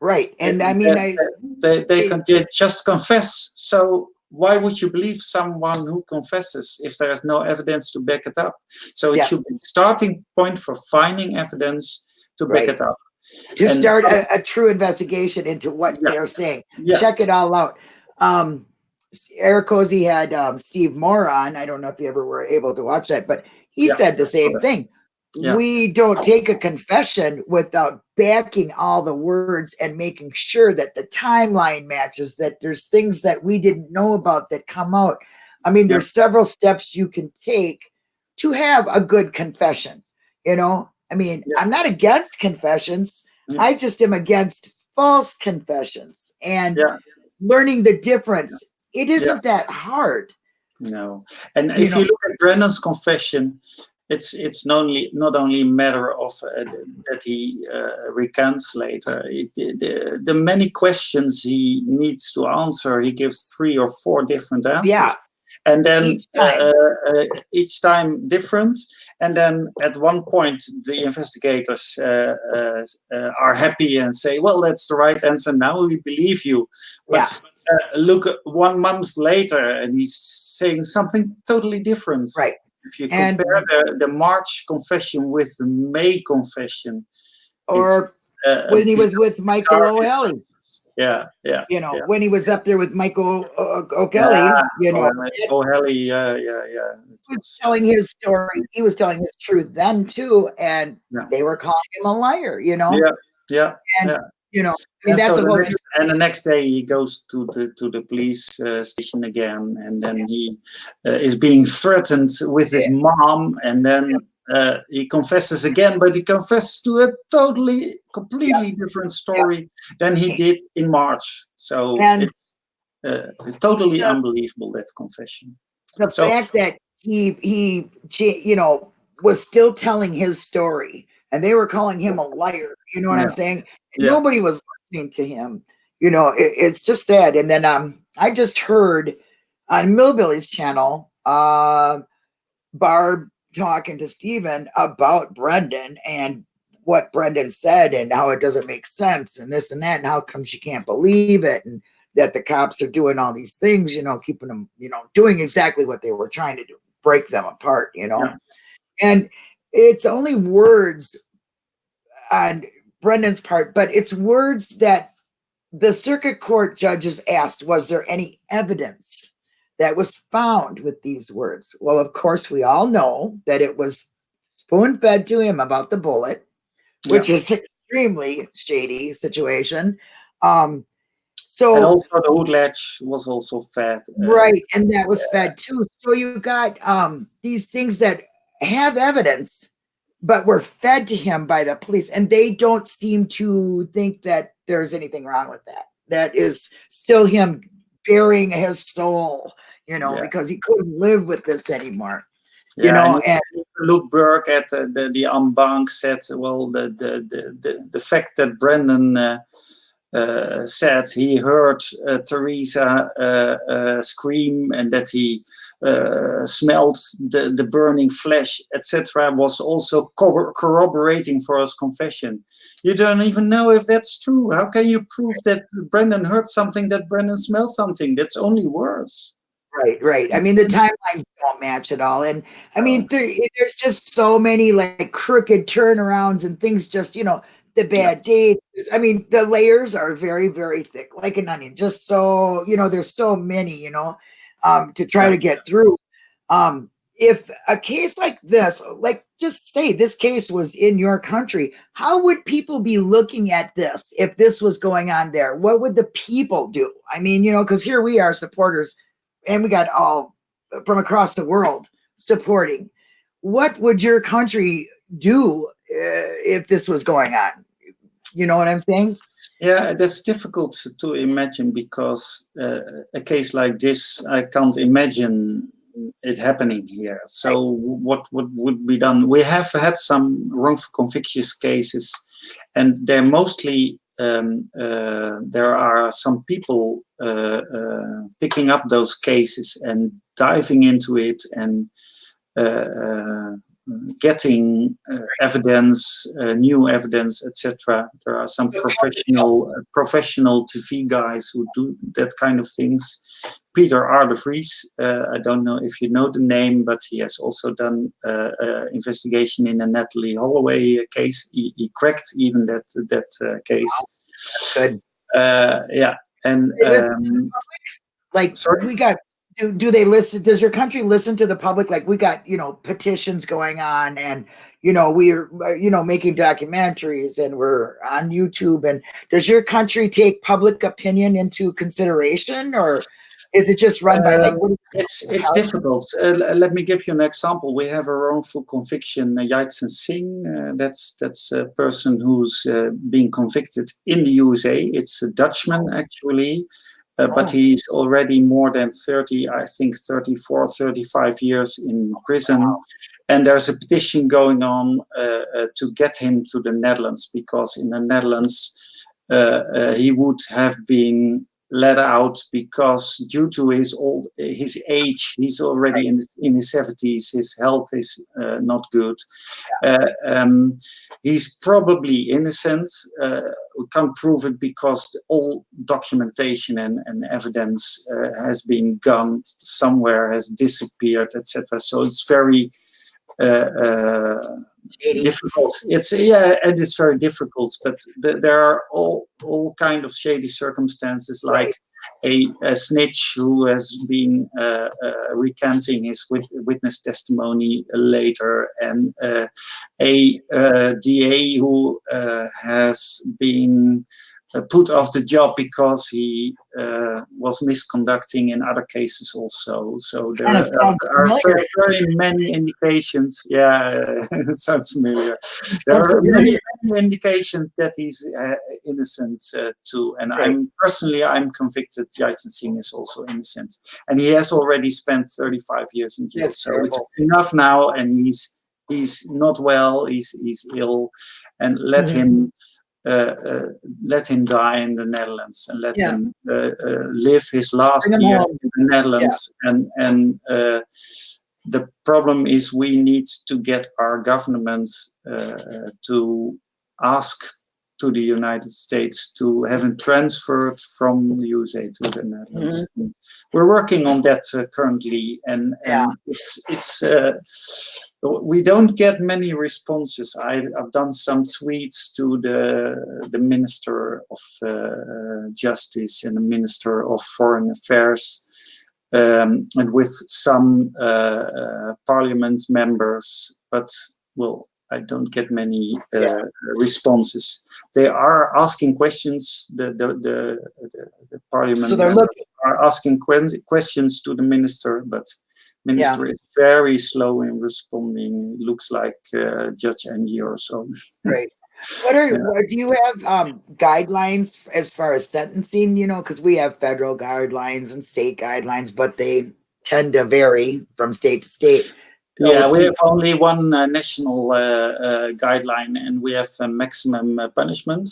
Right, and I mean, I they, they, can, they just confess. So why would you believe someone who confesses if there is no evidence to back it up? So it Yeah. should be starting point for finding evidence to back Right. it up. to and start a, a true investigation into what Yeah. they're saying. Yeah, Check it all out. Um, Eric Cozy had um, Steve Moore on. I don't know if you ever were able to watch that, but he said the same thing. Yeah. We don't take a confession without backing all the words and making sure that the timeline matches, that there's things that we didn't know about that come out. I mean, there's several steps you can take to have a good confession. You know, I mean, Yeah. I'm not against confessions. Yeah. I just am against false confessions and Yeah. learning the difference. It isn't that hard. No, and You if know- you look at Brendan's confession, it's it's not only not only a matter of uh, that he uh, recants later. It, the, the many questions he needs to answer, he gives three or four different answers. Yeah. And then Each time. Uh, uh, each time different, and then at one point the investigators uh, uh, uh, are happy and say, "Well, that's the right answer. Now we believe you." But uh, look one month later and he's saying something totally different. Right. If you And- compare the, the March confession with the May confession, Or uh, when he was with Michael differences. Yeah, yeah. you know, Yeah. when he was up there with Michael O'Kelly, Yeah, you know, O'Halley, yeah, yeah, yeah. It he was telling his story. He was telling his truth then too, and Yeah. they were calling him a liar. You know, Yeah, yeah. and yeah. You know, I mean, And, that's so the next, and the next day he goes to the to the police uh, station again, and then he uh, is being threatened with his mom, and then uh, he confesses again, but he confesses to a totally, completely different story than he did in March. So And- it's uh, totally Yeah. unbelievable that confession. the so- fact that he he you know was still telling his story and they were calling him a liar you know what i'm saying? Yeah. nobody was listening to him. You know it, it's just sad. And then um i just heard on millbilly's channel uh barb talking to Steven about brendan and what brendan said and how it doesn't make sense and this and that and how come she can't believe it and that the cops are doing all these things you know keeping them you know doing exactly what they were trying to do break them apart you know? Yeah. and it's only words on brendan's part but it's words that the circuit court judges asked was there any evidence that was found with these words? Well of course we all know that it was spoon fed to him about the bullet which is extremely shady situation. Um so And also the hood latch was also fed. uh, right and that was fed too. So you got um these things that have evidence but were fed to him by the police and they don't seem to think that there's anything wrong with that that is still him bearing his soul you know Yeah. because he couldn't live with this anymore you know and and Luke Burke at uh, the the en banc said, well, the the the the, the fact that Brendan uh, uh, said he heard uh, Teresa uh, uh, scream and that he uh, smelled the, the burning flesh, etc., was also corroborating for his confession. You don't even know if that's true. How can you prove that Brendan heard something, that Brendan smelled something? That's only worse. Right, right. I mean, the timelines don't match at all. And I mean, there, there's just so many like crooked turnarounds and things just, you know, the bad dates. I mean, the layers are very, very thick, like an onion. Just so, you know, there's so many, you know, um, to try to get through. Um, if a case like this, like just say this case was in your country, how would people be looking at this if this was going on there? What would the people do? I mean, you know, because here we are supporters and we got all from across the world supporting. What would your country do uh, if this was going on? You know what I'm saying? Yeah, that's difficult to imagine because uh, a case like this, I can't imagine it happening here. So what what would be done? We have had some wrongful convictions cases, and they're mostly um, uh, there are some people uh, uh, picking up those cases and diving into it and uh, uh, getting uh, evidence, uh, new evidence, etc. There are some professional uh, professional TV guys who do that kind of things. Peter R. de Vries, uh, I don't know if you know the name, but he has also done uh, uh, investigation in a Natalee Holloway case. He, he cracked even that that uh, case. Good. Uh, yeah, and um, Like Sorry? we got do, do they listen does your country listen to the public like we got you know petitions going on and you know we're uh, you know making documentaries and we're on youtube and does your country take public opinion into consideration or is it just run by like Um, It's it's difficult. Uh, let me give you an example. We have a wrongful conviction, uh, Yatsen Singh. Uh, that's that's a person who's uh, being convicted in the USA. It's a Dutchman actually, uh, but he's already more than 30, I think 34, 35 years in prison. And there's a petition going on uh, uh, to get him to the Netherlands because in the Netherlands uh, uh, he would have been let out because due to his old his age he's already in in his 70s his health is uh, not good uh, um, he's probably innocent uh, we can't prove it because all documentation and, and evidence uh, has been gone somewhere has disappeared etc so it's very? Difficult. It's yeah, and it's very difficult. But th- there are all all kind of shady circumstances, like a, a snitch who has been uh, uh, recanting his wit- witness testimony later, and uh, a uh, DA who uh, has been uh, put off the job because he uh, was misconducting in other cases also. So there are, are very, very many indications. Yeah, it sounds familiar. There are many, many indications that he's uh, innocent uh, too. And Right. I'm personally, I'm convicted Jaitan Singh is also innocent, and he has already spent 35 years in jail. That's so it's enough now, and he's he's not well. He's he's ill, and let Mhm. him. Uh, uh, let him die in the Netherlands and let Yeah. him uh, uh, live his last years home. in the Netherlands. And and uh, the problem is we need to get our government uh, to ask to the United States to have him transferred from the USA to the Netherlands. We're working on that uh, currently, and, Yeah. and it's it's uh, we don't get many responses. I, I've done some tweets to the the Minister of uh, Justice and the Minister of Foreign Affairs um, and with some uh, uh, parliament members, but well, I don't get many uh, Yeah. responses. They are asking questions. The the the, the, the parliament So they're members looking, are asking que- questions to the minister, but minister is very slow in responding. Looks like uh, Judge Angie or so. Right. What are, Yeah. what, do you have um guidelines as far as sentencing, you know, because we have federal guidelines and state guidelines, but they tend to vary from state to state. Yeah, we have only one uh, national uh, uh, guideline, and we have a maximum uh, punishment.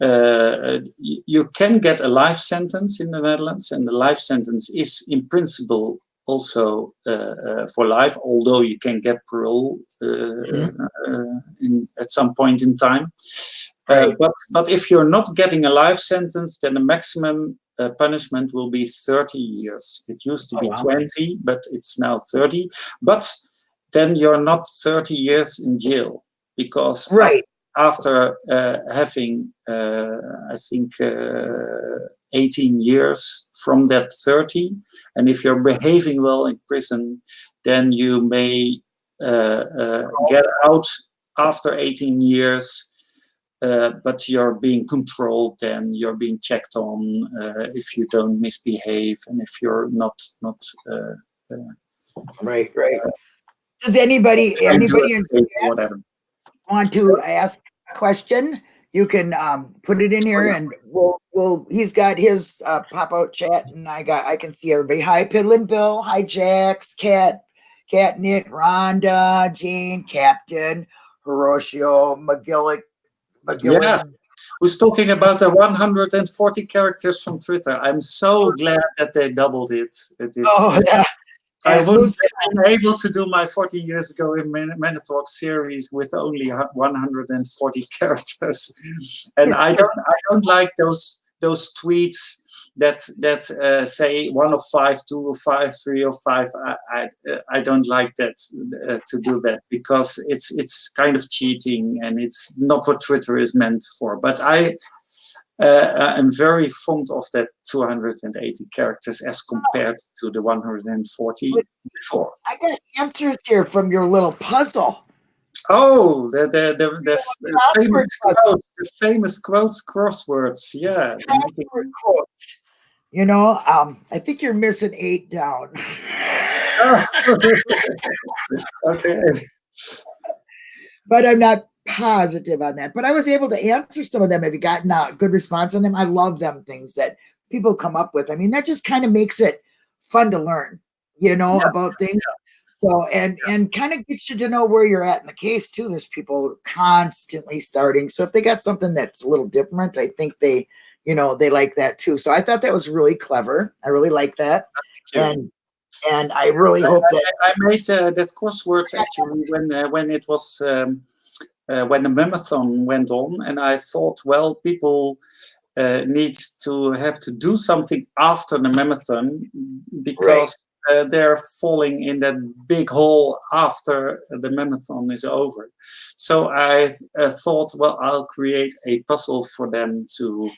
Uh, you can get a life sentence in the Netherlands, and the life sentence is, in principle, also uh, uh, for life. Although you can get parole uh, uh, in, at some point in time. Uh, Right. but but if you're not getting a life sentence, then the maximum uh, punishment will be 30 years. It used to Oh, be wow. 20, but it's now 30. But then you're not 30 years in jail because Right. after uh, having, uh, I think, uh, 18 years from that 30, and if you're behaving well in prison, then you may uh, uh, get out after 18 years. Uh, but you're being controlled and you're being checked on uh, if you don't misbehave and if you're not not uh, Right, right. Does anybody, anybody in dangerous or whatever. want to ask a question? You can um put it in here and we'll, we'll, he's got his uh pop out chat and I got, I can see everybody. Hi Piddlin Bill, hi Jax, Cat, Cat, Catnit, Rhonda, Jean, Captain, Hiroshio, McGillick, McGillick. Who's talking about the 140 characters from Twitter? I'm so glad that they doubled it. It is. Oh, yeah. I And wouldn't who's- have able to do my 40 years ago in Man- Manitalk series with only 140 characters, and I don't, I don't like those those tweets that that uh, say one of five, two of five, three of five. I I, uh, I don't like that uh, to do that because it's it's kind of cheating and it's not what Twitter is meant for. But I. Uh, I'm very fond of that 280 characters as compared to the 140 before. I got answers here from your little puzzle. Oh, the the the, the, the famous quotes, the famous quotes crosswords. Yeah. Quotes. You know, um, I think you're missing eight down. okay. but I'm not positive on that. But I was able to answer some of them. Have you gotten a good response on them? I love them things that people come up with. I mean, that just kind of makes it fun to learn, you know, Yeah. about things. So and and kind of gets you to know where you're at in the case too. There's people constantly starting. So if they got something that's a little different, I think they, you know, they like that too. So I thought that was really clever. I really like that. And and I really hope that I, I made uh, that crosswords actually when uh, when it was um, uh, when the marathon went on, and I thought, well, people uh, need to have to do something after the marathon because uh, they're falling in that big hole after the marathon is over. So I uh, thought, well, I'll create a puzzle for them to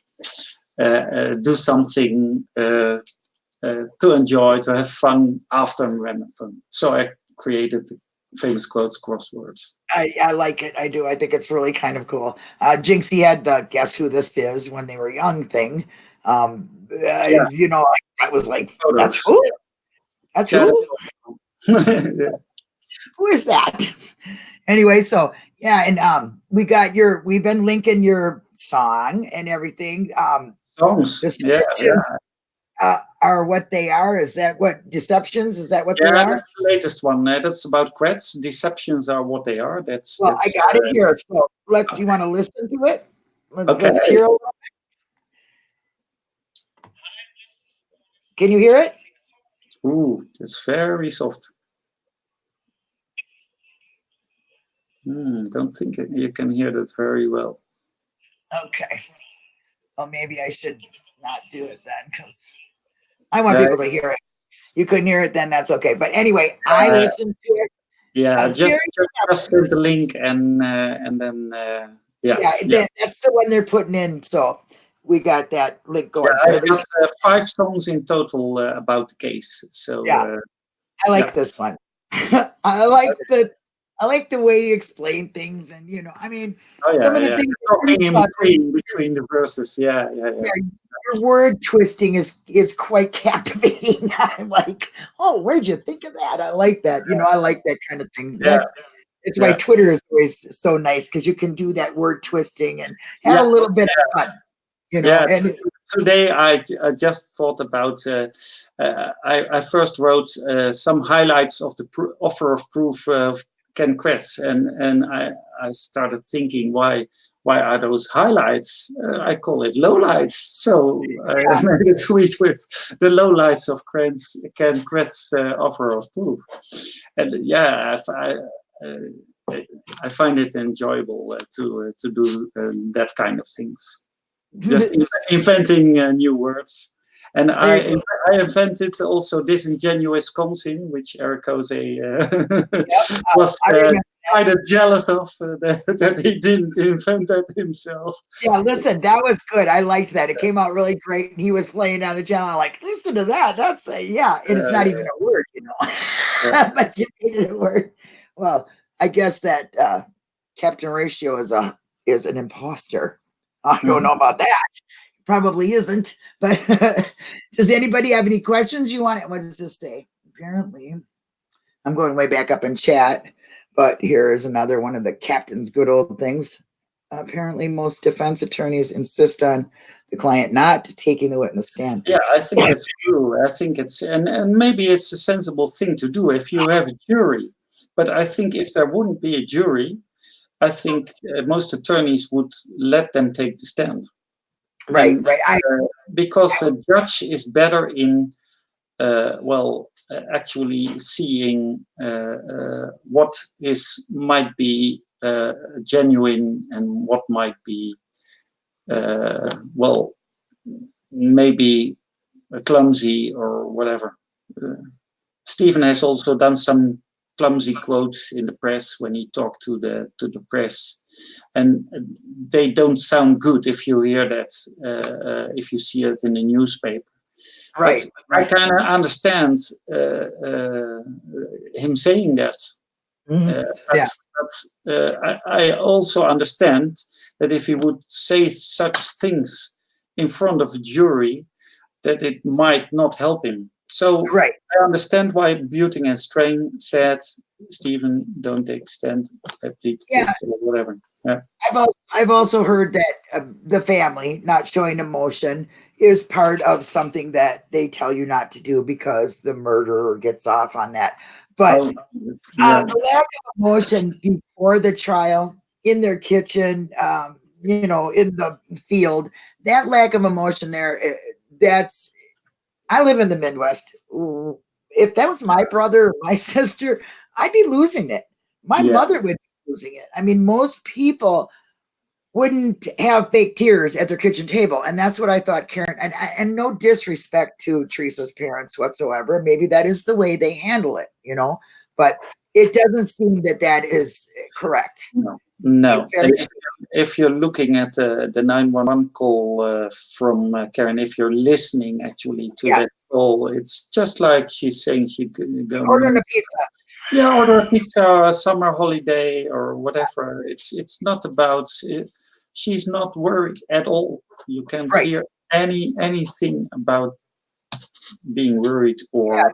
uh, uh, do something. Uh, uh, to enjoy, to have fun after marathon. So I created the famous quotes crosswords. I, I like it. I do. I think it's really kind of cool. Uh, Jinxie had the guess who this is when they were young thing. Um, uh, Yeah. You know, I, I was like, Photos. that's who? That's Yeah. who? Yeah. Who is that? anyway, so yeah, and um, we got your. We've been linking your song and everything. Um, Songs. This- Yeah, yeah. Uh, are what they are. Is that what deceptions? Is that what Yeah, they are? that's the latest one. Uh, that's about Quets. Deceptions are what they are. That's Well, I that's, got uh, it here. So let's. Do You want to listen to it? Okay. let's hear it. Can you hear it? Ooh, it's very soft. Hmm, don't think it, you can hear that very well. Okay. Well, maybe I should not do it then, because I want Yeah. people to hear it. You couldn't hear it, then that's okay. But anyway, I Uh, listened to it. Yeah, I'm just just, send the link and uh, and then uh, yeah, Yeah, yeah. that- that's the one they're putting in. So we got that link going. Yeah, I've got uh, five songs in total uh, about the case. So Yeah. uh, I like Yeah. this one. I like the I like the way you explain things, and you know, I mean, oh yeah, some of the yeah. things talking in between between the verses. Yeah, yeah, yeah. Your word twisting is is quite captivating. I'm like, oh, where'd you think of that? I like that. You know, I like that kind of thing. Yeah. It's why Twitter is always so nice because you can do that word twisting and have Yeah. a little bit of fun. You know, Yeah. and Today I, I just thought about. Uh, uh, I, I first wrote uh, some highlights of the offer of proof of Ken Kratz, and and I I started thinking why why are those highlights? Uh, I call it lowlights. So I Yeah. made a tweet with the lowlights of Kren's, Ken Kratz uh, offer of proof, and yeah, I, I, uh, I find it enjoyable uh, to uh, to do uh, that kind of things just inventing uh, new words. And I, I invented also disingenuous Wisconsin, which Eric Jose uh, was I uh, kind of jealous of uh, that, that he didn't invent that himself. Yeah, listen, that was good. I liked that. It came out really great. And he was playing down the channel. I'm like, listen to that. That's a yeah. And it's not even a word, you know. Yeah. but you made it a word. Well, I guess that uh Captain Ratio is a is an imposter. I don't Mhm. know about that. Probably isn't. But does anybody have any questions you want? It? What does this say? Apparently, I'm going way back up in chat. But here is another one of the captain's good old things apparently most defense attorneys insist on the client not taking the witness stand. Yeah, I think it's true. I think it's and and maybe it's a sensible thing to do if you have a jury. But I think if there wouldn't be a jury, I think uh, most attorneys would let them take the stand. Right, And, right. I uh, because a judge is better in uh, well uh, actually seeing uh, uh, what is might be uh, genuine and what might be uh, well maybe clumsy or whatever. Uh, Steven has also done some clumsy quotes in the press when he talked to the to the press, and uh, they don't sound good if you hear that uh, uh, if you see it in the newspaper. right, I kind of understand uh, uh, him saying that. Mhm. Uh, but, but uh, I, I also understand that if he would say such things in front of a jury, that it might not help him. So right. I understand why Buting and Strang said, Steven, don't extend a plead Yeah. or whatever. I've al- I've also heard that uh, the family not showing emotion is part of something that they tell you not to do because the murderer gets off on that. But Oh, uh, the lack of emotion before the trial, in their kitchen, um, you know, in the field, that lack of emotion there, eh, that's, I live in the Midwest. If that was my brother or my sister, I'd be losing it. My Yeah. mother would be losing it. I mean, most people wouldn't have fake tears at their kitchen table. And that's what I thought, Karen. And, and no disrespect to Teresa's parents whatsoever. Maybe that is the way they handle it, you know, but it doesn't seem that that is correct. no. And If, if you're looking at uh, the 911 call uh, from uh, Karen, if you're listening actually to Yeah. that call, it's just like she's saying she could go. Ordering a pizza. yeah, order a pizza, a summer holiday, or whatever. It's it's not about. It, she's not worried at all. You can't Right. hear any anything about being worried or.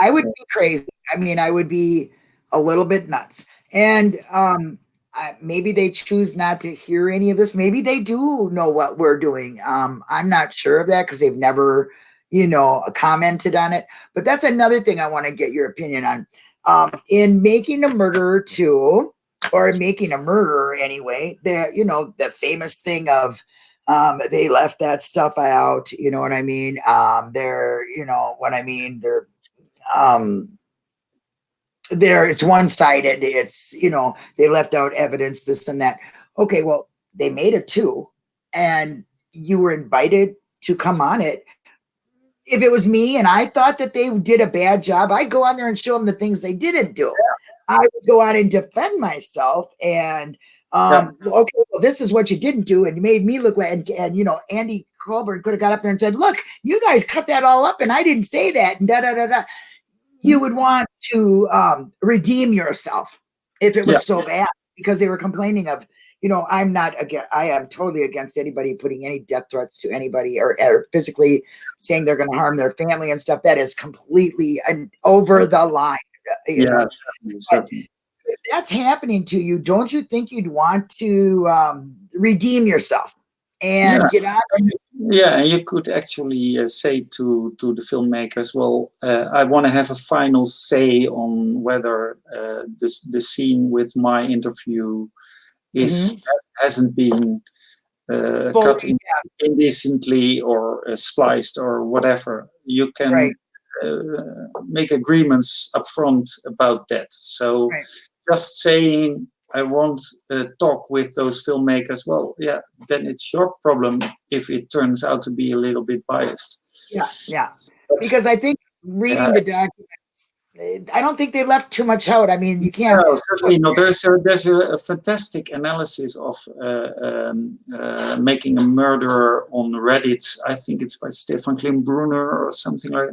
I would be crazy. I mean, I would be a little bit nuts. And um, I, maybe they choose not to hear any of this. Maybe they do know what we're doing. Um, I'm not sure of that because they've never, you know, commented on it. But that's another thing I want to get your opinion on. Um, in making a murderer too, or making a murderer anyway, the you know the famous thing of um, they left that stuff out. You know what I mean? Um, they're you know what I mean. They're um there it's one-sided it's you know they left out evidence this and that. Okay well they made it too and you were invited to come on it. If it was me and i thought that they did a bad job i'd go on there and show them the things they didn't do. I would go out and defend myself and um yeah. okay well this is what you didn't do and you made me look like and, and you know andy colborn could have got up there and said look you guys cut that all up and i didn't say that and da da da da you would want to um, redeem yourself if it was yeah. so bad because they were complaining of you know i'm not again i am totally against anybody putting any death threats to anybody or, or physically saying they're going to harm their family and stuff that is completely an, over the line yeah that's happening to you don't you think you'd want to um, redeem yourself and yeah. get out yeah and you could actually uh, say to to the filmmakers well uh, i want to have a final say on whether uh, this the scene with my interview is mm -hmm. hasn't been uh, cut in, indecently or uh, spliced or whatever you can right. Uh, make agreements up front about that so right. just saying I won't uh, talk with those filmmakers, well, yeah, then it's your problem if it turns out to be a little bit biased. Yeah, yeah. That's, because I think reading uh, the documents, I don't think they left too much out. I mean, you can't. No, certainly not. There's a, there's a, a fantastic analysis of uh, um, uh, making a murderer on Reddit. I think it's by Stefan Kling-Brunner or something like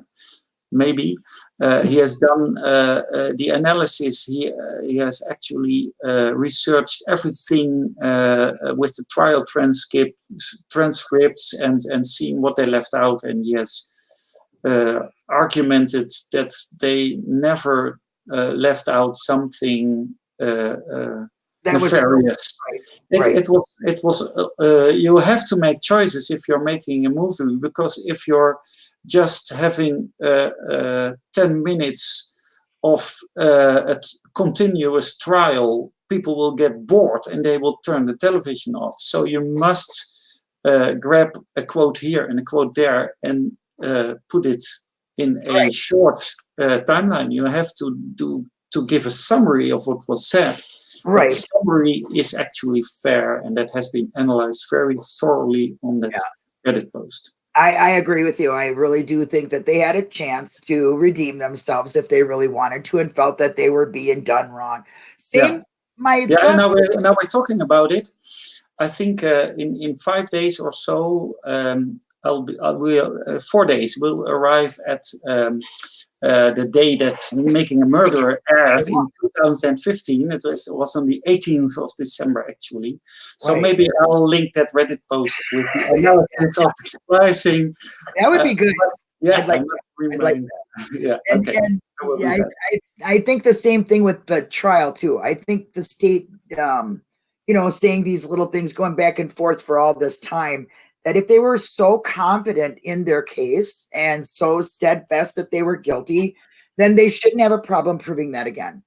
maybe. Uh, he has done uh, uh, the analysis. He, uh, he has actually uh, researched everything uh, with the trial transcripts, transcripts and, and seen what they left out. And he has argumented that they never left out something that nefarious. right. It, right. it, was it was you have to make choices if you're making a movie because if you're just having uh, uh, 10 minutes of uh, a continuous trial, people will get bored and they will turn the television off. So you must uh, grab a quote here and a quote there and uh, put it in a short uh, timeline. You have to do to give a summary of what was said. Right. The summary is actually fair and that has been analyzed very thoroughly on that yeah. Reddit post. I, I, agree with you. I really do think that they had a chance to redeem themselves if they really wanted to and felt that they were being done wrong. Same, yeah. my yeah. Now we're now we're talking about it. I think uh, in in five days or so, um, I'll be I will uh, four days we'll arrive at um, uh, the day that Making a Murderer aired in 2015. It was, it was on the 18th of December, actually. So right. maybe I'll link that Reddit post with the analysis of splicing. That would be good. Uh, yeah, I'd like, I'd like. Yeah, and, okay. and, yeah I, I, I, think the same thing with the trial, too. I think the state, um, you know, saying these little things, going back and forth for all this time, that if they were so confident in their case and so steadfast that they were guilty, then they shouldn't have a problem proving that again.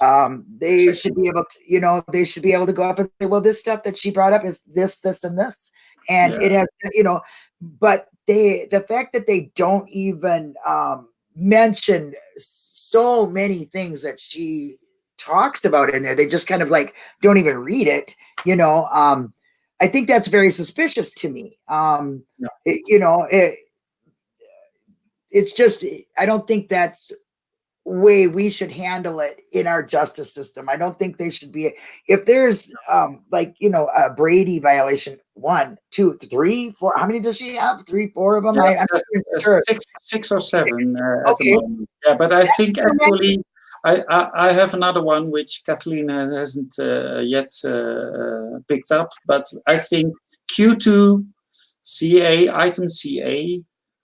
Um, they should be able to, you know, they should be able to go up and say, well, this stuff that she brought up is this, this, and this. And yeah. it has, you know, but they, the fact that they don't even um, mention so many things that she talks about in there, they just kind of like don't even read it, you know. Um, I think that's very suspicious to me. Um, no. it, you know, it, it's just, I don't think that's way we should handle it in our justice system. I don't think they should be, if there's um, like, you know, a Brady violation, one, two, three, four, how many does she have? Three, four of them? Yeah, I, sure. six, six or seven uh, okay. Yeah, but I think actually I, I, have another one which Kathleen hasn't uh, yet uh, uh, picked up, but I think Q2 CA, item CA,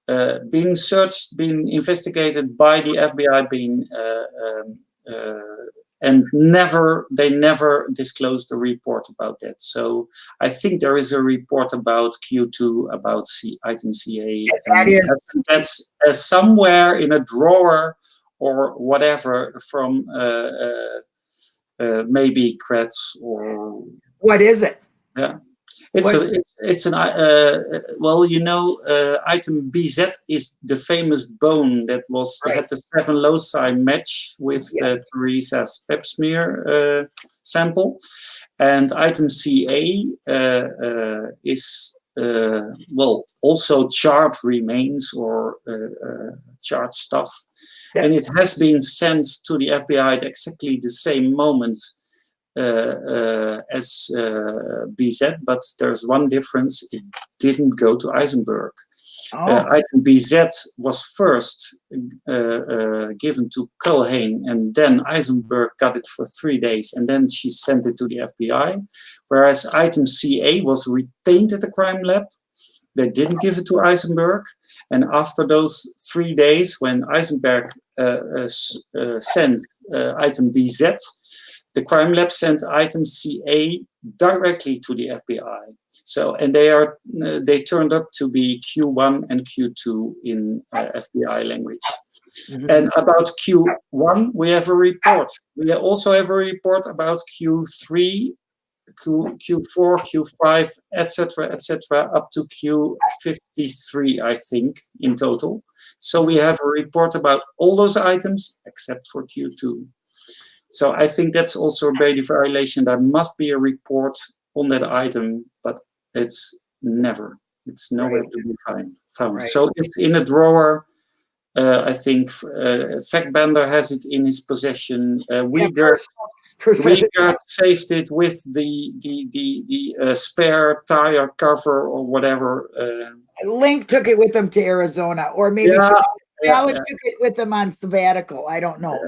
uh, being searched, being investigated by the FBI, being uh, um, uh, and never they never disclosed the report about that. So I think there is a report about Q2 about C, item CA. That is that's uh, somewhere in a drawer or whatever from uh, uh, uh, maybe Kratz or what is it? Yeah. It's What- a it's, it's an uh, uh, well you know uh, item BZ is the famous bone that was Right. had the seven loci match with Yeah. uh, Teresa's pap smear uh, sample, and item CA uh, uh, is well also charred remains or uh, uh, charred stuff, Yeah. and it has been sent to the FBI at exactly the same moment uh, uh, as uh, BZ, but there's one difference. It didn't go to Eisenberg. Oh, Uh, item BZ was first uh, uh, given to Culhane, and then Eisenberg got it for three days, and then she sent it to the FBI. Whereas item CA was retained at the crime lab. They didn't give it to Eisenberg, and after those three days, when Eisenberg uh, uh, sent uh, item BZ, the crime lab sent item CA directly to the FBI. So, and they are uh, they turned up to be Q1 and Q2 in uh, FBI language. mhm. And about Q1, we have a report. We also have a report about Q3, Q, Q4, Q5, etc., etc., up to Q53, I think, in total. So we have a report about all those items except for Q2. So I think that's also a Brady violation. There must be a report on that item, but it's never. It's nowhere Right. to be find, found. Right. So it's in a drawer. Uh, I think uh, Fassbender has it in his possession. Uh, Yeah, Wiegert, pers- pers- Wiegert saved it with the the the the uh, spare tire cover or whatever. Uh, Lenk took it with them to Arizona, or maybe yeah, yeah, Alec yeah. took it with them on sabbatical. I don't know.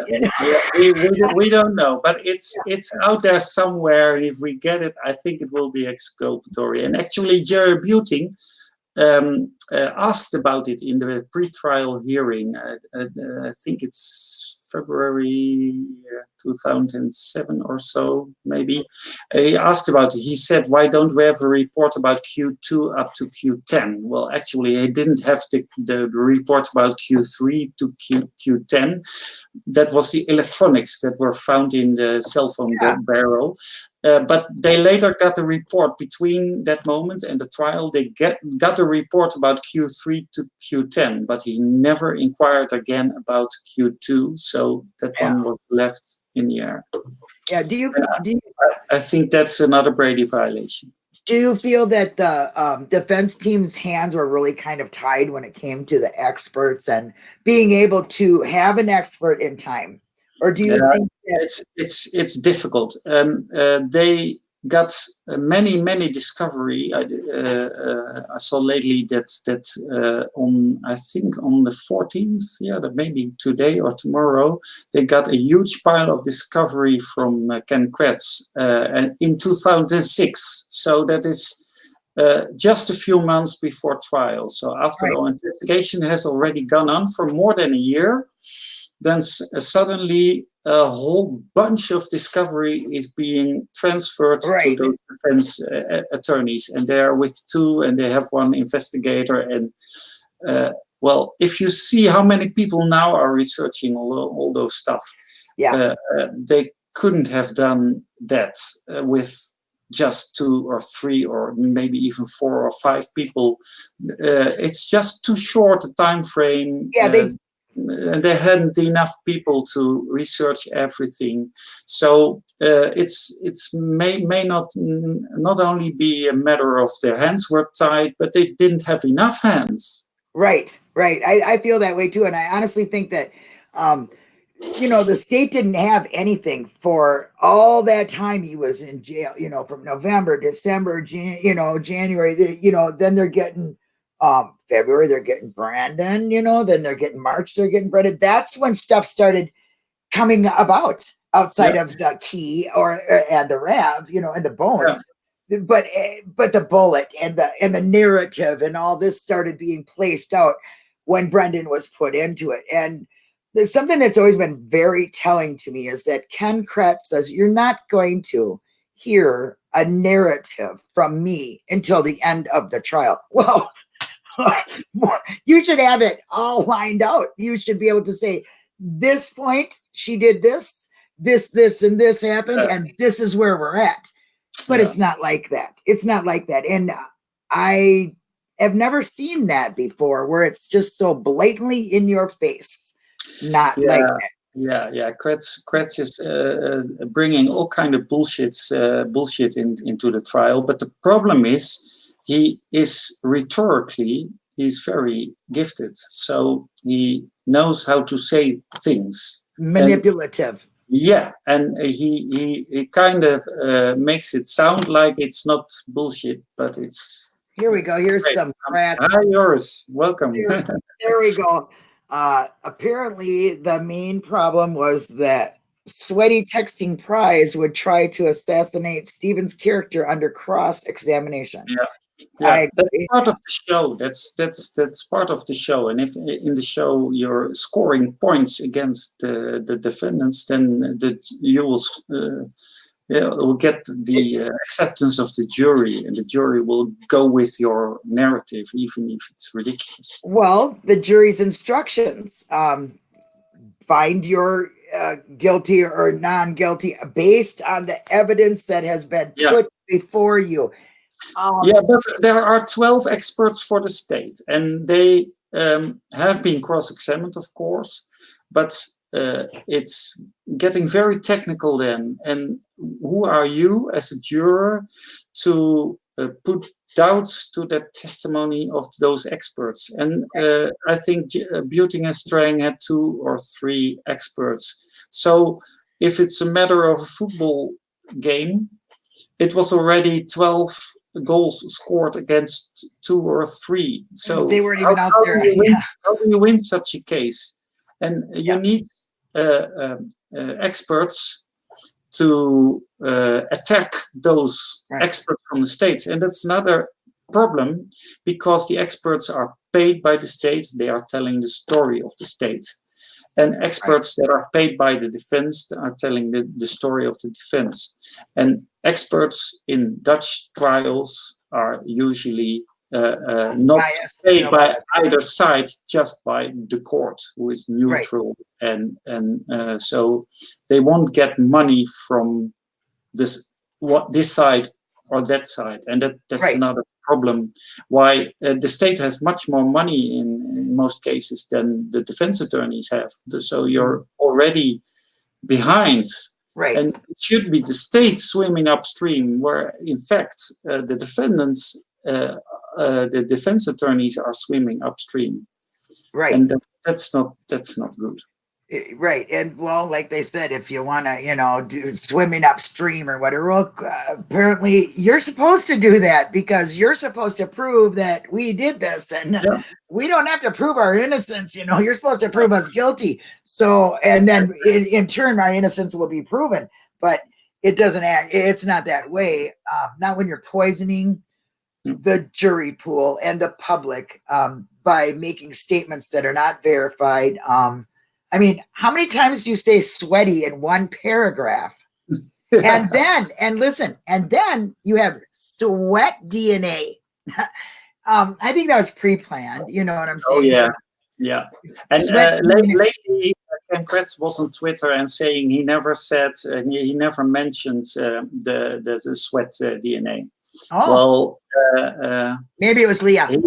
We, we, don't- we don't know, but it's it's out there somewhere. and If we get it, I think it will be exculpatory. And actually, Jerry Buting um, uh, asked about it in the pre-trial hearing. Uh, uh, I think it's February uh, 2007 or so, maybe. Uh, he asked about it. He said, "Why don't we have a report about Q2 up to Q10?" Well, actually, he didn't have the, the, report about Q3 to Q, Q10 that was the electronics that were found in the cell phone Yeah. barrel. Uh, but they later got a report between that moment and the trial. They get got a report about Q3 to Q10, but he never inquired again about Q2. So that one was left in the air. Yeah. Do you do you, I think that's another Brady violation. do you feel that the um, defense team's hands were really kind of tied when it came to the experts and being able to have an expert in time, or do you Yeah. think that it's it's it's difficult. Um, uh, they got uh, many many discovery. I, uh, uh, I saw lately that that uh, on I think on the 14th, yeah, that maybe today or tomorrow, they got a huge pile of discovery from uh, Ken Kratz uh, and in 2006. So that is. Uh, just a few months before trial. So after Right. the investigation has already gone on for more than a year, then uh, suddenly a whole bunch of discovery is being transferred Right. to those defense uh, uh, attorneys, and they are with two, and they have one investigator. And uh, well, if you see how many people now are researching all, all those stuff, Yeah. uh, uh, they couldn't have done that uh, with just two or three or maybe even four or five people. Uh, it's just too short a time frame. Yeah, they- uh, and there hadn't enough people to research everything so uh, it's it's may may not not only be a matter of their hands were tied but they didn't have enough hands Right, right. I, I feel that way too. And I honestly think that, um, you know, the state didn't have anything for all that time he was in jail, you know, from November, December, Jan, you know, January, you know, then they're getting, um, February, they're getting Brendan, you know, then they're getting March, they're getting Brendan. That's when stuff started coming about outside of the key or, or- and the RAV, you know, and the bones but eh, but the bullet and the and the narrative and all this started being placed out when Brendan was put into it and there's something that's always been very telling to me is that Ken Kratz says you're not going to hear a narrative from me until the end of the trial. Well, you should have it all lined out. You should be able to say, this point, she did this, this, this, and this happened, and this is where we're at. But Yeah. it's not like that. It's not like that. And I have never seen that before where it's just so blatantly in your face. Not like that. Yeah, yeah. Kratz, Kratz is uh, uh, bringing all kind of bullshits, uh, bullshit in, into the trial. But the problem is, he is rhetorically, he's very gifted. So he knows how to say things. manipulative. Yeah, and he he, he kind of uh, makes it sound like it's not bullshit, but it's. Here we go. Here's Great. some crap. Hi, yours. Welcome. Here. There we go. Uh, apparently, the main problem was that sweaty texting prize would try to assassinate Steven's character under cross examination. Yeah. I Yeah, that's part of the show. That's that's that's part of the show. And if in the show you're scoring points against the the defendants, then the you will uh, yeah, will get the uh, acceptance of the jury, and the jury will go with your narrative, even if it's ridiculous. Well, the jury's instructions um, find your uh, guilty or non guilty based on the evidence that has been Yeah. put before you. Um, Yeah, but there are 12 experts for the state, and they um, have been cross-examined, of course, but uh, it's getting very technical then. And who are you as a juror to uh, put doubts to that testimony of those experts? And uh, I think uh, Buting and Strang had two or three experts. So if it's a matter of a football game, it was already 12 goals scored against two or three. So they weren't how- even out how there. Do you win, Yeah. How do you win such a case? And you Yeah. need uh, um, uh, experts to uh, attack those Right. experts from the states, and that's another problem because the experts are paid by the states. They are telling the story of the state. And experts that are paid by the defense are telling the, the story of the defense. And experts in Dutch trials are usually uh, uh, not Biased, paid no by either side, just by the court, who is neutral, and and uh, so they won't get money from this what this side or that side, and that that's Right. another problem. Why uh, the state has much more money in, in most cases than the defense attorneys have. So you're already behind Right. and it should be the state swimming upstream where in fact uh, the defendants uh, uh, the defense attorneys are swimming upstream right. and that, that's not that's not good Right. And well, like they said, if you want to, you know, do swimming upstream or whatever, well, uh, apparently you're supposed to do that because you're supposed to prove that we did this and Yeah. we don't have to prove our innocence. You know, you're supposed to prove us guilty. So, and then in, in turn, our innocence will be proven, but it doesn't act, it's not that way. Um, not when you're poisoning Mm. the jury pool and the public um, by making statements that are not verified. Um, I mean, how many times do you say sweaty in one paragraph? And then, and listen, and then you have sweat DNA. um, I think that was pre-planned. You know what I'm saying? oh yeah yeah and uh, lately Ken Kratz was on Twitter and saying he never said uh, he, he never mentioned uh, the, the the sweat uh, DNA. Oh, Well, uh, uh, maybe it was Leah. he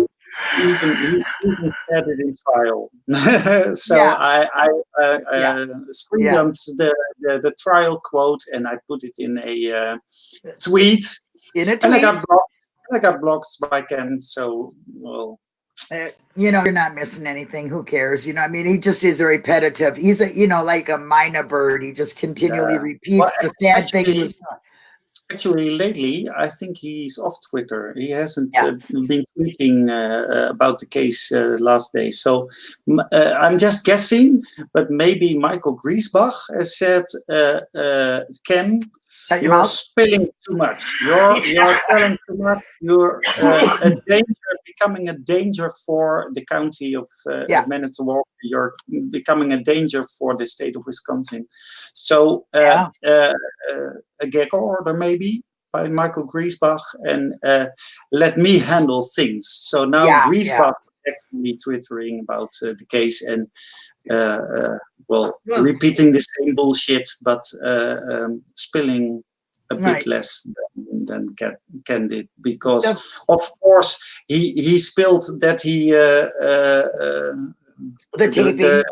even even said it in trial. so Yeah. I I uh, Yeah. uh, screen dumped the, the the trial quote and I put it in a uh, tweet, In a and I got blocked. I got blocked by Ken. So well, uh, you know, you're not missing anything. Who cares? You know, I mean, he just is a repetitive. He's a, you know, like a minor bird. He just continually Yeah. repeats Well, the sad thing. actually- was- actually lately I think he's off Twitter. He hasn't Yeah. uh, been tweeting uh, about the case uh, last day. So uh, I'm just guessing, but maybe Michael Griesbach has said, uh, uh, Ken, Shut your You're mouth. spilling too much. You're you're telling too much. You're uh, a danger, becoming a danger for the county of uh, Yeah. Manitowoc. You're becoming a danger for the state of Wisconsin. So uh, Yeah. uh, uh, a gag order maybe by Michael Griesbach, and uh, let me handle things. So now Yeah, Griesbach is actually twittering about uh, the case and. Uh, uh, well, Well- repeating the same bullshit, but uh, um, spilling a bit less than, than did because, of course, he he spilled that he uh, uh, uh, The taping.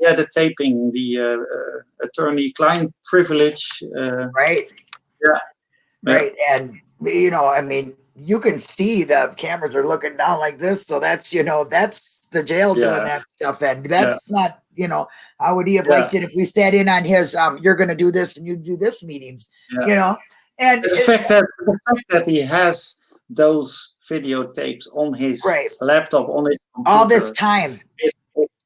yeah the taping the attorney-client privilege. Uh, right? Yeah. Right. And, you know, I mean, you can see the cameras are looking down like this. So that's, you know, that's the jail Yeah. doing that stuff. And that's not, you know, how would he have liked it if we sat in on his, um, you're going to do this and you do this meetings, Yeah. you know? And the it- fact that the fact that he has those videotapes on his Right. laptop on his all this time. it,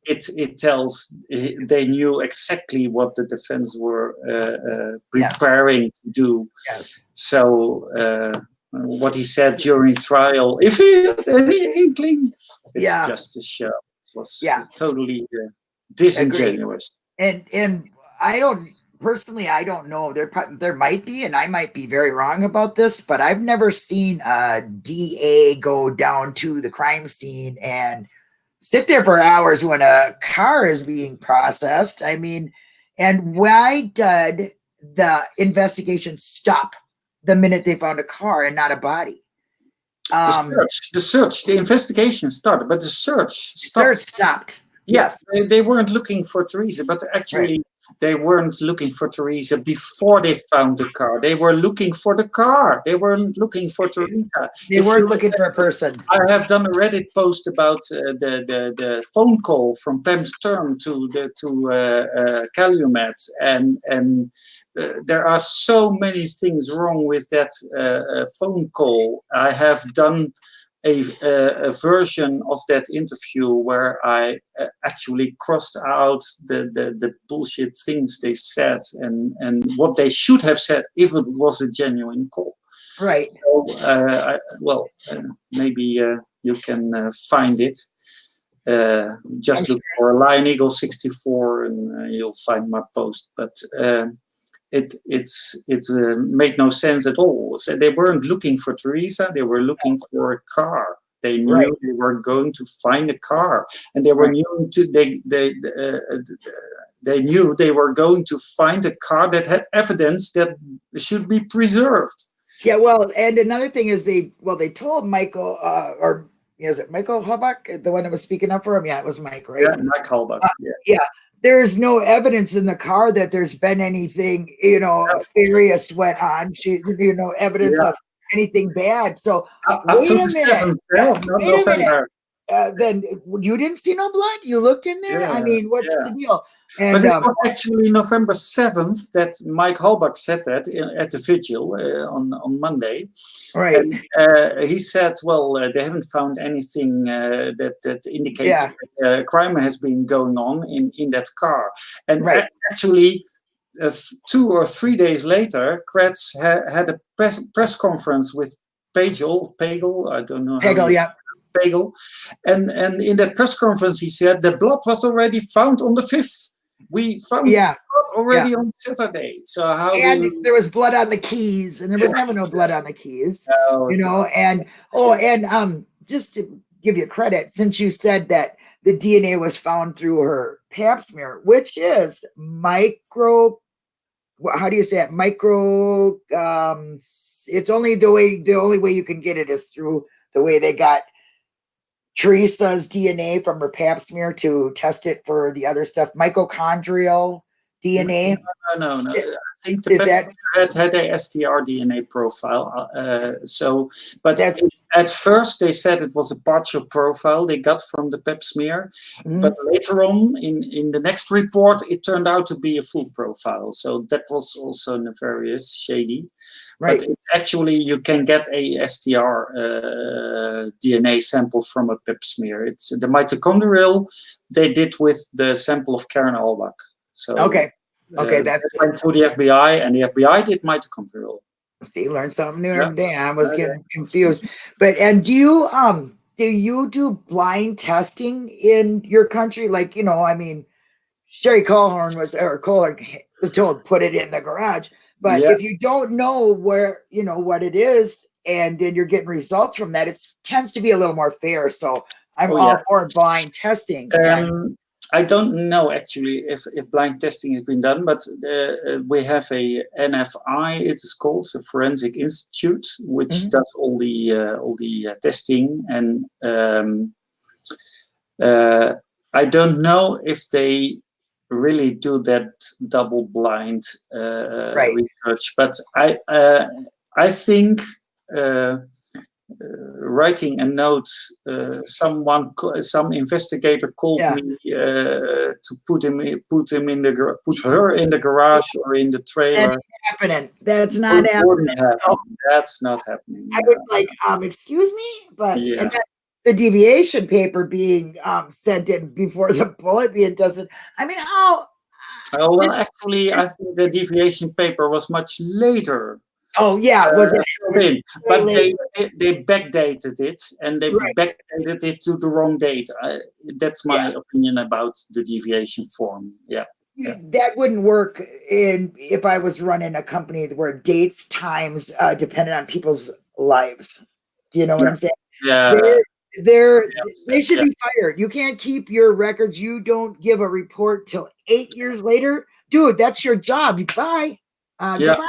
it, it, tells they knew exactly what the defense were uh, uh, Yes. preparing to do. Yes. So uh, what he said during trial, if he had any inkling, it's Yeah. just a show. It was Yeah. totally uh, disingenuous. and and I don't personally I don't know there there might be and I might be very wrong about this but I've never seen a DA go down to the crime scene and sit there for hours when a car is being processed I mean and why did the investigation stop the minute they found a car and not a body The um search, the search, the investigation started, but the search stopped. search stopped Yes, they, they weren't looking for Teresa, but actually they weren't looking for Teresa before they found the car. They were looking for the car. They weren't looking for Teresa. they If weren't looking for a person I have done a Reddit post about uh, the, the the phone call from Pam Sturm to the to uh, uh, Calumet, and and uh, there are so many things wrong with that uh, uh, phone call. I have done a, a, a version of that interview where I uh, actually crossed out the, the the bullshit things they said and and what they should have said if it was a genuine call. right So, uh, I, well, uh, maybe uh, you can uh, find it. Uh, just I'm look for Lion Eagle 64 and uh, you'll find my post. But um it it's it uh, made no sense at all. So they weren't looking for Teresa; they were looking for a car. They knew Right. they were going to find a car, and they were Right. knew to they they uh, uh, they knew they were going to find a car that had evidence that should be preserved. Yeah, well, and another thing is they well they told Michael uh or is it Michael Hubbard, the one that was speaking up for him? Yeah, it was Mike, right? Yeah, Mike Halbach. yeah. There's no evidence in the car that there's been anything, you know, nefarious went on. She, you know, evidence Yeah. of anything bad. So Up, up Wait a minute. yeah, not Wait a minute. Uh, then you didn't see no blood. You looked in there. I mean, what's yeah. the deal? But And it um, was actually November 7th that Mike Halbach said that in, at the vigil uh, on, on Monday. right, And uh, he said, well, uh, they haven't found anything uh, that, that indicates Yeah. that uh, crime has been going on in, in that car. And Right. actually, uh, two or three days later, Kratz ha- had a press, press conference with Pagel, Pagel, I don't know. Pagel, yeah, Pagel. And, and in that press conference, he said the blood was already found on the 5th. We found yeah. it already on Saturday. So how And you there was blood on the keys, and there was never no blood on the keys. know? you know and oh and um just to give you credit since you said that the dna was found through her pap smear which is micro how do you say it micro um it's only the way the only way you can get it is through the way they got teresa's dna from her pap smear to test it for the other stuff. Mitochondrial dna No, no, no. I think the that had had a STR DNA profile. Uh, so, but That's- at first they said it was a partial profile they got from the pap smear. Mhm. But later on, in in the next report, it turned out to be a full profile. So that was also nefarious, shady. right But actually, you can get a STR uh, DNA sample from a pap smear. It's the mitochondrial they did with the sample of Karen Halbach. So okay Okay, uh, that's went to the FBI, and the FBI did mitochondrial. see, learn something new Yeah. every day. I was getting confused. But and do you um do you do blind testing in your country? Like, you know, I mean, Sherry Colhorn was or Kohler was told put it in the garage. But Yeah. if you don't know where you know what it is, and then you're getting results from that, it tends to be a little more fair. So I'm Oh, all yeah. for blind testing. Um, I don't know actually if, if blind testing has been done, but uh, uh, we have a NFI. It is called the Forensic Institute, which Mhm. does all the uh, all the uh, testing. And um, uh, I don't know if they really do that double blind uh, Right. research, but I uh, I think. Uh, writing a note, uh, someone, some investigator called Yeah. me uh, to put him, put him in the, put her in the garage or in the trailer. happening. That's not happening. happen. That's not happening. I would like, um, excuse me, but Yeah. the deviation paper being um sent in before the bullet being doesn't. I mean, how? Oh, well, actually, I think the deviation paper was much later. Oh yeah, was it? in, but they, they they backdated it and they Right. backdated it to the wrong date. I, that's my opinion about the deviation form. Yeah. you- That wouldn't work in if I was running a company where dates, times uh, depended on people's lives. Do you know what I'm saying? Yeah. they're, they're yeah, they should yeah. be fired. You can't keep your records. You don't give a report till eight years later, dude. That's your job. Bye. Uh, Yeah. goodbye.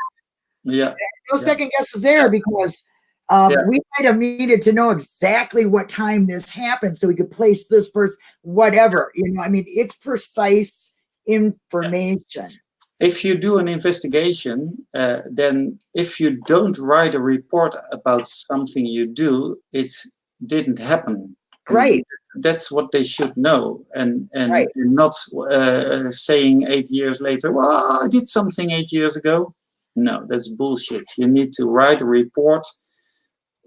Yeah. no Yeah. second guesses there because um, Yeah. we might have needed to know exactly what time this happened so we could place this person, whatever. You know, I mean, it's precise information. if you do an investigation, uh, then if you don't write a report about something you do, it didn't happen. Right. That's what they should know, and and Right. not uh, saying eight years later, "Well, I did something eight years ago." No, that's bullshit. You need to write a report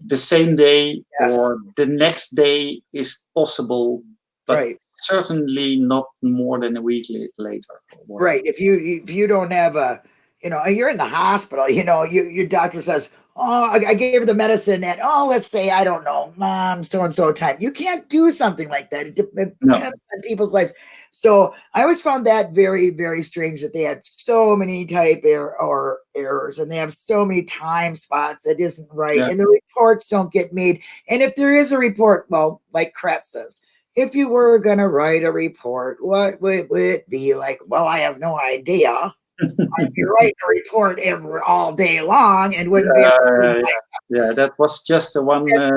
the same day Yes. or the next day is possible, but right. certainly not more than a week later. Right. If you if you don't have a, you know, you're in the hospital, you know, you, your doctor says, oh, I, I gave her the medicine at, oh, let's say, I don't know, mom, so and so time. You can't do something like that. It depends No. on people's lives. So I always found that very, very strange that they had so many type error or errors and they have so many time spots that isn't right. Yeah. And the reports don't get made. And if there is a report, well, like Kratz says, if you were going to write a report, what would, would it be like? Well, I have no idea. I'd be writing a report every all day long and wouldn't be Uh, yeah, yeah, that was just the one. Uh,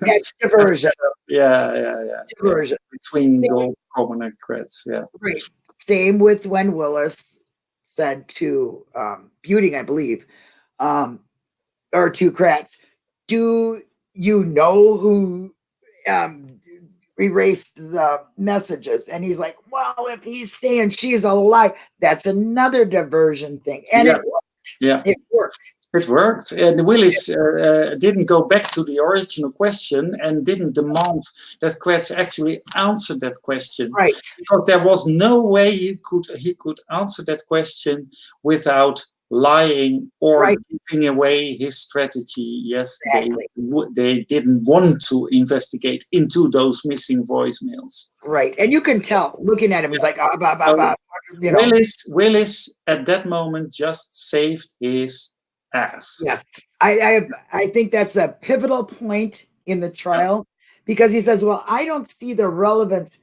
that's diversion. yeah, yeah, yeah. Diversion. Between Same Gold Common and Kratz, yeah. Right. Same with when Willis said to um, Buting, I believe, um, or to Kratz, do you know who um, erased the messages? And he's like, well, if he's saying she's alive, that's another diversion thing. And Yeah. it, worked. Yeah. it worked. It worked. And Willis uh, uh, didn't go back to the original question and didn't demand that Kratz actually answer that question. Right. Because there was no way he could he could answer that question without lying or Right. giving away his strategy. Yes, Exactly. they, they didn't want to investigate into those missing voicemails. Right. And you can tell looking at him, he's like, ah, bah, bah, bah, you know. Willis, Willis at that moment just saved his ass. Yes, I, I I think that's a pivotal point in the trial because he says, "Well, I don't see the relevance."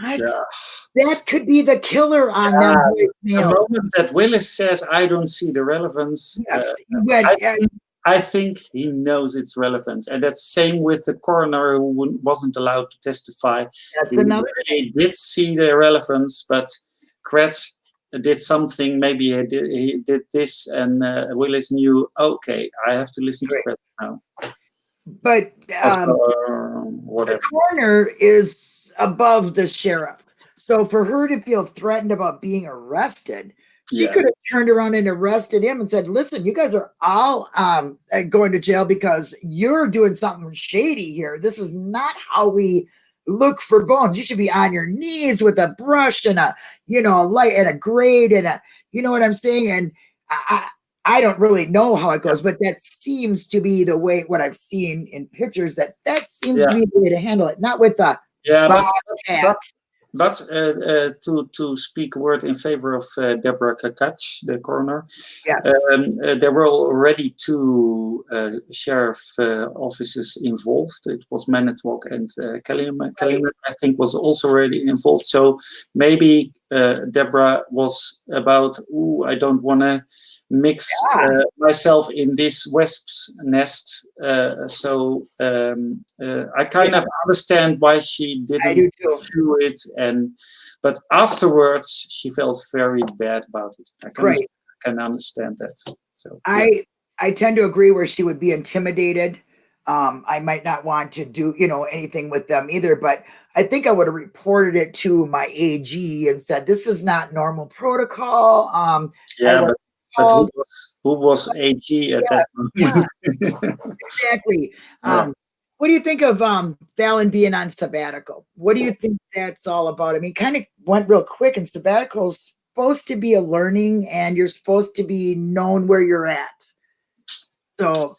What? Yeah. That could be the killer on them The moment that Willis says, "I don't see the relevance," Yes, uh, went, I, yeah, think, I think he knows it's relevant, and that's same with the coroner who wasn't allowed to testify. that's He another. really did see the relevance, but Kratz did something. Maybe he did, he did this, and uh, Willis knew. Okay, I have to listen to Right. Kratz now. But um, Or the whatever. coroner is above the sheriff, so for her to feel threatened about being arrested, she Yeah. could have turned around and arrested him and said, "Listen, you guys are all um, uh, going to jail because you're doing something shady here. This is not how we look for bones. You should be on your knees with a brush and a, you know, a light and a grade and a, you know what I'm saying? And I, I don't really know how it goes, but that seems to be the way what I've seen in pictures that that seems Yeah. to be the way to handle it, not with the Yeah, but, bob but But uh, uh, to to speak a word in favor of uh, Deborah Kakatsch, the coroner, Yes. um, uh, there were already two uh, sheriff uh, offices involved. It was Manitowoc and uh, Calumet. Calumet, I think, was also already involved. So maybe Deborah was about, ooh, I don't want to mix Yeah. uh, myself in this wasp's nest. Uh, so um, uh, I kind of understand why she didn't do it and but afterwards she felt very bad about it i can, Right. can understand that so I I tend to agree where she would be intimidated. Um, I might not want to do, you know, anything with them either, but I think I would have reported it to my AG and said, this is not normal protocol. Um, yeah but, but who was who was ag at that moment exactly. Yeah. Um, what do you think of um Fallon being on sabbatical? What do you think that's all about? I mean, kind of went real quick, and sabbatical's supposed to be a learning, and you're supposed to be known where you're at. So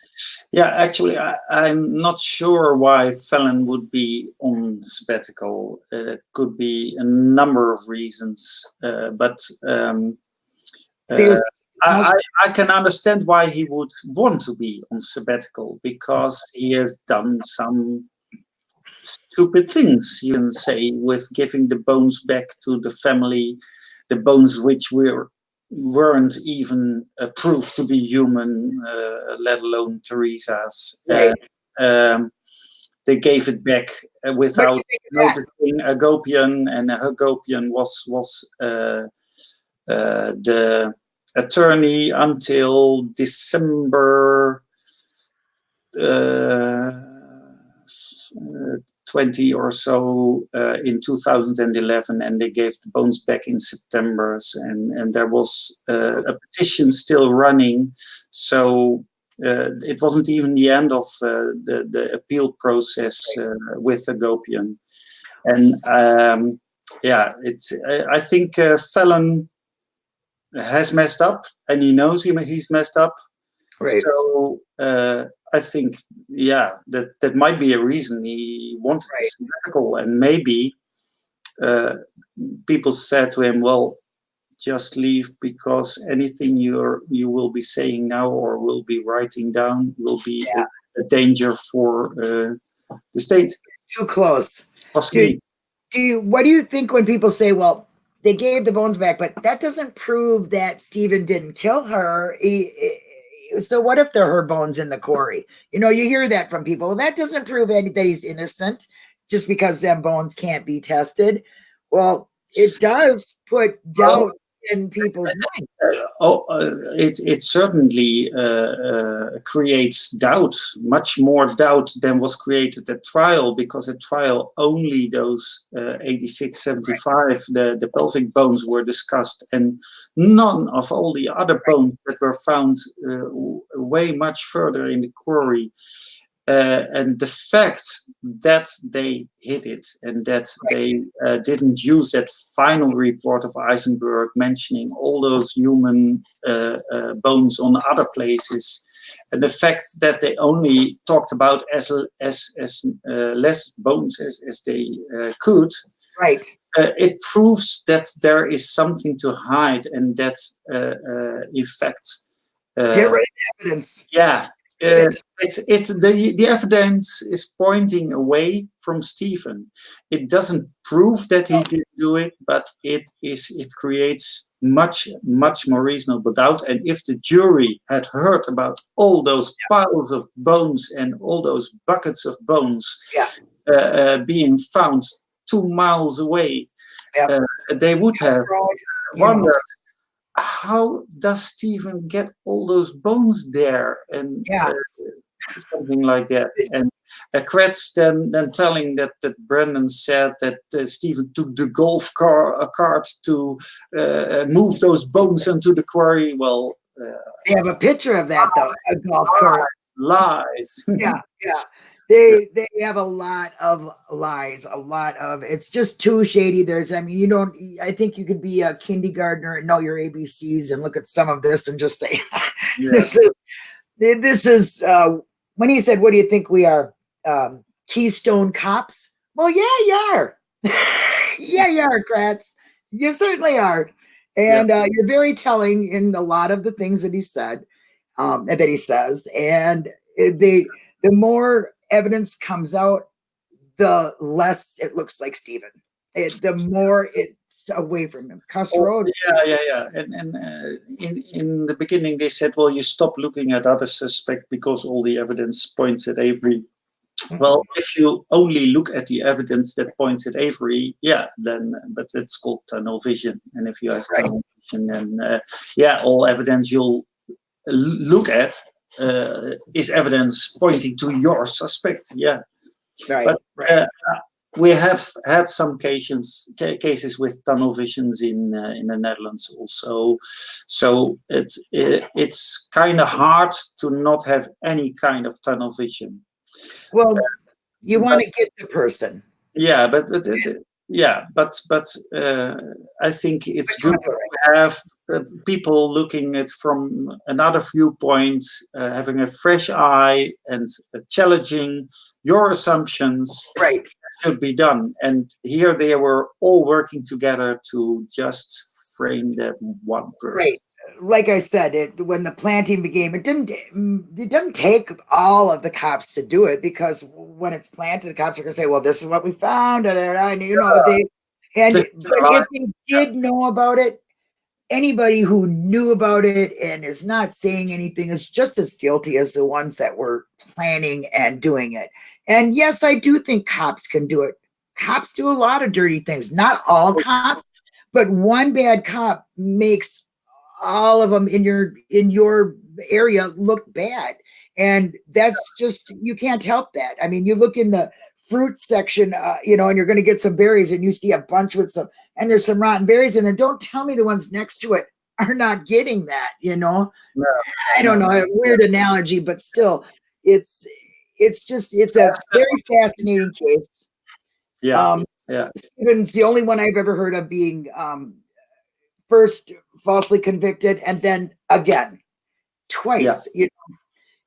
yeah actually I, i'm not sure why Fallon would be on sabbatical. Uh, it could be a number of reasons uh, but um, uh, I, I, I can understand why he would want to be on sabbatical because he has done some stupid things, you can say, with giving the bones back to the family, the bones which were weren't even uh, proved to be human, uh, let alone Teresa's. Right. Um, they gave it back uh, without you think of that? noticing Hagopian, and a Hagopian was was uh, uh, the attorney until December uh, 20 or so uh, in 2011, and they gave the bones back in September, and and there was uh, a petition still running, so. Uh, it wasn't even the end of uh, the the appeal process uh, with the Gopian, and um, yeah, it's. I, I think uh, Fallon has messed up, and he knows he he's messed up. Right. So uh, I think, yeah, that that might be a reason he wanted Right. a sabbatical, and maybe uh, people said to him, "Well, just leave because anything you're you will be saying now or will be writing down will be Yeah. a, a danger for uh, the state, Too close. possibly." do you what do you think when people say well they gave the bones back but that doesn't prove that Steven didn't kill her He- he- so what if they're her bones in the quarry? You know you hear that from people. That doesn't prove any that he's innocent just because them bones can't be tested. Well it does put doubt in people's minds oh, uh, it it certainly uh, uh, creates doubt, much more doubt than was created at trial, because at trial only those uh, 86, 75, the, the pelvic bones were discussed, and none of all the other bones that were found uh, way much further in the quarry. Uh, and the fact that they hid it and that they uh, didn't use that final report of Eisenberg mentioning all those human uh, uh, bones on other places, and the fact that they only talked about as as as uh, less bones as, as they uh, could, right. uh, it proves that there is something to hide and that uh, uh, in fact. Uh, get rid of evidence. Yeah, uh, it's it the the evidence is pointing away from Steven. It doesn't prove that he did do it, but it is it creates much much more reasonable doubt. And if the jury had heard about all those piles of bones and all those buckets of bones Yeah. uh, uh, being found two miles away, Yeah. uh, they would have wondered how does Steven get all those bones there? And Yeah. uh, something like that. And uh, Kratz then then telling that that Brendan said that uh, Steven took the golf car a cart to uh, uh, move those bones into the quarry. Well uh, they have a picture of that though a golf cart. lies. Yeah, yeah. They they have a lot of lies, a lot of it's just too shady. There's, I mean, you don't. I think you could be a kindergartner and know your ABCs and look at some of this and just say, Yeah. this is this is uh, when he said, "What do you think we are, um, Keystone cops?" Well, yeah, you are. yeah, you are, Kratz. You certainly are, and uh, you're very telling in a lot of the things that he said, um, that he says, and it- they the more evidence comes out, the less it looks like Steven. It, the more it's away from him. Castro, Yeah, yeah, yeah. And and uh, in in the beginning they said, well, you stop looking at other suspect because all the evidence points at Avery. Well, if you only look at the evidence that points at Avery, yeah, then but it's called tunnel vision. And if you have Right. tunnel vision, then uh, yeah, all evidence you'll look at is evidence pointing to your suspect. Yeah, right, but, right. uh, we have had some cases ca- cases with tunnel visions in uh, in the Netherlands also. So it's it, it's kind of hard to not have any kind of tunnel vision. well, you want to get the person. Yeah, but uh, the- yeah, but but uh, I think it's good to have uh, people looking at from another viewpoint, uh, having a fresh eye and uh, challenging your assumptions Right. should be done. And here they were all working together to just frame that one person. Right. Like I said, it when the planting began, it didn't it doesn't take all of the cops to do it because when it's planted, the cops are gonna say, Well, this is what we found, da, and you know, they and but if they did know about it, anybody who knew about it and is not saying anything is just as guilty as the ones that were planning and doing it. And yes, I do think cops can do it. Cops do a lot of dirty things, not all oh, cops, but one bad cop makes all of them in your in your area look bad. And that's just you can't help that. I mean you look in the fruit section uh, you know and you're going to get some berries and you see a bunch with some and there's some rotten berries and then don't tell me the ones next to it are not getting that you know? No. i don't know a weird analogy but still it's it's just it's a very fascinating case. Yeah. um, yeah. Steven's the only one I've ever heard of being um, first falsely convicted and then again twice. Yeah. You know,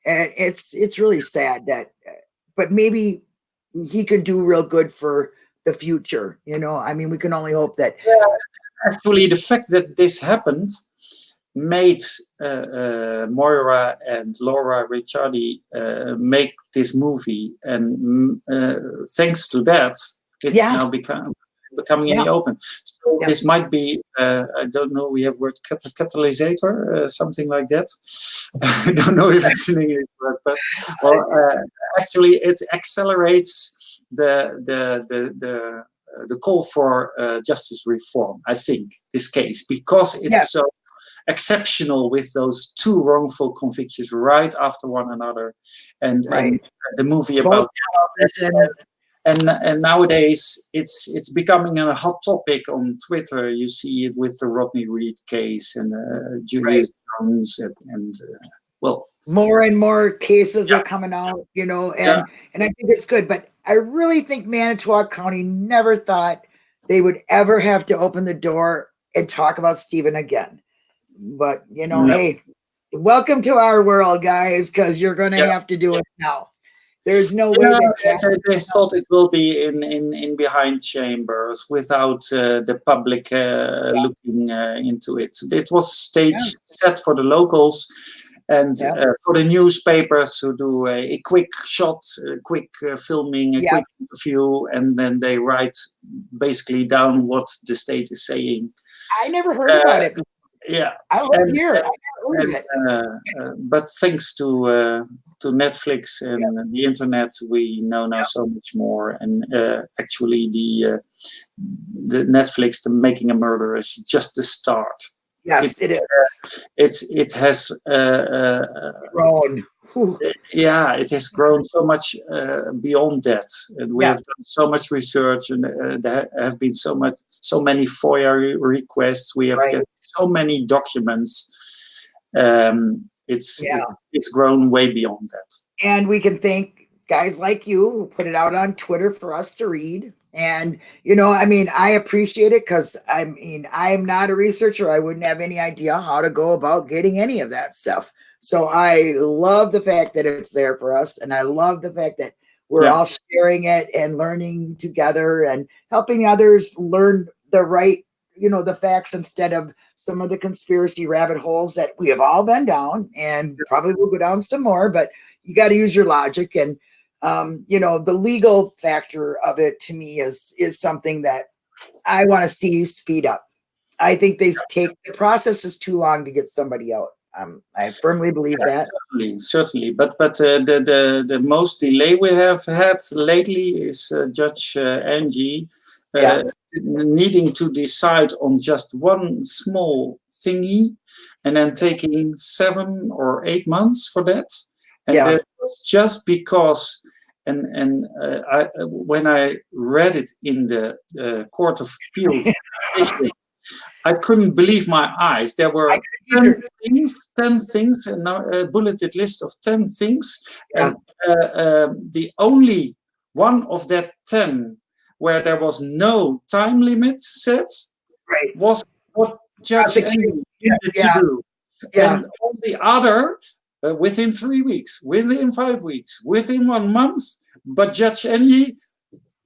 and it's it's really sad that, but maybe he could do real good for the future. You know, I mean, we can only hope that. yeah. Actually, the fact that this happened made uh, uh, Moira and Laura Ricciardi uh, make this movie, and mm, uh, thanks to that, it's Yeah. now become becoming in the open. So Yeah. this might be, uh, I don't know, we have word cat- uh, something like that. I don't know if it's an English word, but well, uh, actually it accelerates the the the the uh, the call for uh, justice reform. I think this case because it's Yeah. so exceptional with those two wrongful convictions right after one another, and, and the movie about and and nowadays it's it's becoming a hot topic on Twitter. You see it with the Rodney Reed case and uh, Julius Jones and, and uh, well, more and more cases Yeah. are coming out, you know, and Yeah. and I think it's good. But I really think Manitowoc County never thought they would ever have to open the door and talk about Steven again. But you know, Yeah. hey, welcome to our world, guys, because you're gonna Yeah. have to do it now. There's no way Yeah, that they, thought it will be in, in, in behind chambers without uh, the public uh, looking uh, into it. It was a stage Yeah. set for the locals and Yeah. uh, for the newspapers who do a, a quick shot, a quick uh, filming, a Yeah. quick interview, and then they write basically down what the state is saying. I never heard Uh, about it. Yeah, I live and- here. I never heard of and, it. uh, uh, but thanks to uh, to Netflix and the internet, we know now so much more. And uh, actually, the uh, the Netflix, the Making a Murder, is just the start. Yes, it is It's it has uh, uh, grown. Whew. yeah, it has grown so much uh, beyond that, and we Yeah. have done so much research, and uh, there have been so much, so many FOIA re- requests. We have Right. get so many documents. Um, it's, Yeah. it's it's grown way beyond that. and we can thank guys like you who put it out on Twitter for us to read. And, you know, I mean, I appreciate it because I mean, I am not a researcher. I wouldn't have any idea how to go about getting any of that stuff. So I love the fact that it's there for us. And I love the fact that we're Yeah. all sharing it and learning together and helping others learn the right, you know, the facts instead of some of the conspiracy rabbit holes that we have all been down and probably will go down some more, but you got to use your logic and um, you know, the legal factor of it to me is is something that I want to see speed up. I think they take the process is too long to get somebody out. Um, I firmly believe that. Certainly, certainly. But but uh, the the the most delay we have had lately is uh, Judge uh, Angie uh, Yeah. needing to decide on just one small thingy, and then taking seven or eight months for that. And Yeah. that was just because. And and uh, I, when I read it in the uh, Court of Appeal, I couldn't believe my eyes. There were 10 things, 10 things, a bulleted list of 10 things. And uh, um, the only one of that 10 where there was no time limit set Right. was what Judge needed Yeah. to do. Yeah. And all the other, uh, within three weeks, within five weeks, within one month, but Judge Angie,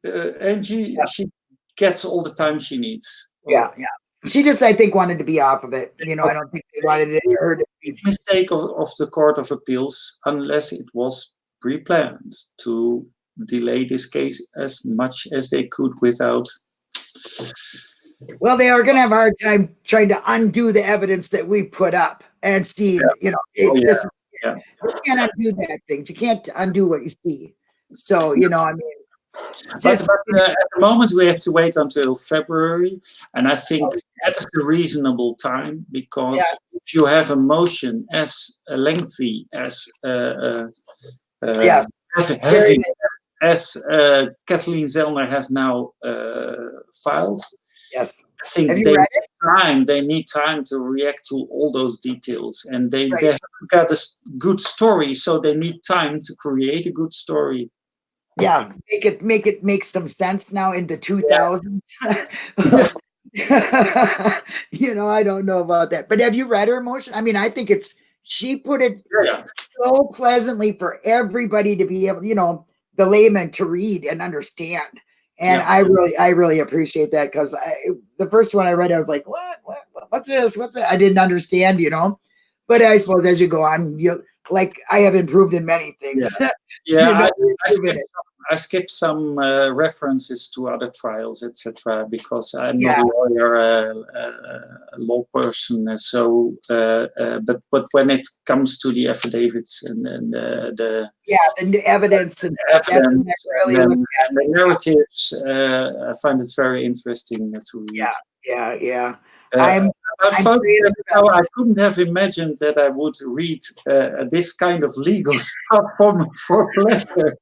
uh, Angie, Yeah. she gets all the time she needs. Yeah, yeah. She just, I think, wanted to be off of it. You know, I don't think they wanted it, her to be. mistake of, of the Court of Appeals unless it was pre-planned to delay this case as much as they could without. Well, they are going to have a hard time trying to undo the evidence that we put up and see. You know, it, Oh, yeah, this, yeah. you can't undo that thing. You can't undo what you see. So, you know, I mean, But, but uh, at the moment we have to wait until February, and I think that is a reasonable time because Yeah. if you have a motion as lengthy as uh, uh, uh, yes, heavy, as uh, Kathleen Zellner has now uh, filed, yes. I think they it? time they need time to react to all those details and they, Right. they haven't got a good story so they need time to create a good story Yeah, make it make it make some sense now in the two thousands. you know, I don't know about that. But have you read her motion? I mean, I think it's she put it yeah so pleasantly for everybody to be able, you know, the layman to read and understand. And Yeah. I really, I really appreciate that because i the first one I read, I was like, what, what, what- what's this? What's that? I didn't understand, you know. But I suppose as you go on, you like I have improved in many things. yeah You know, I, I, skipped some, I skipped some uh, references to other trials etc because i'm Yeah. not a lawyer uh, uh, a law person uh, so uh, uh, but but when it comes to the affidavits and, and uh, the yeah, the evidence and stuff, that's when I evidence really and, at and the narratives uh, i find it very interesting to read Yeah. Yeah, yeah. Uh, I'm I found how I couldn't have imagined that I would read uh, this kind of legal stuff for, for pleasure.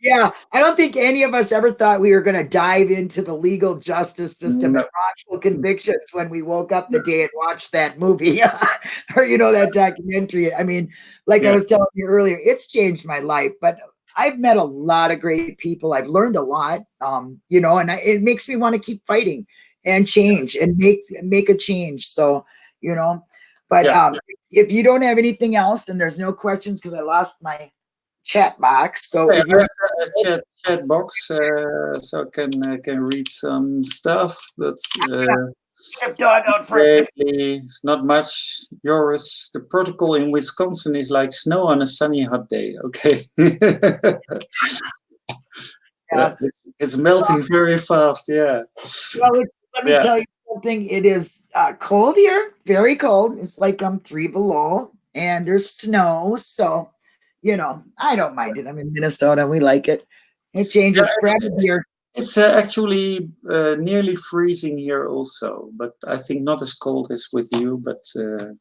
yeah, I don't think any of us ever thought we were going to dive into the legal justice system No. and wrongful convictions when we woke up the day and watched that movie or, you know, that documentary. I mean, like I was telling you earlier, it's changed my life, but I've met a lot of great people. I've learned a lot, um, you know, and I, it makes me want to keep fighting and change and make make a change. So, you know, but Yeah. um, if you don't have anything else and there's no questions because I lost my chat box. So I if you're have a chat, chat box, uh, so I can uh, can read some stuff, but uh, dog out for a second. lately it's not much. Yours, the protocol in Wisconsin is like snow on a sunny hot day. Okay. Yeah. It's, it's melting very fast. Yeah. Well, it's, let me Yeah. tell you something. It is uh, cold here, very cold. It's like I'm three below, and there's snow. So, you know, I don't mind it. I'm in Minnesota. We like it. It changes Yeah, here. It's uh, actually uh, nearly freezing here also, but I think not as cold as with you. But uh,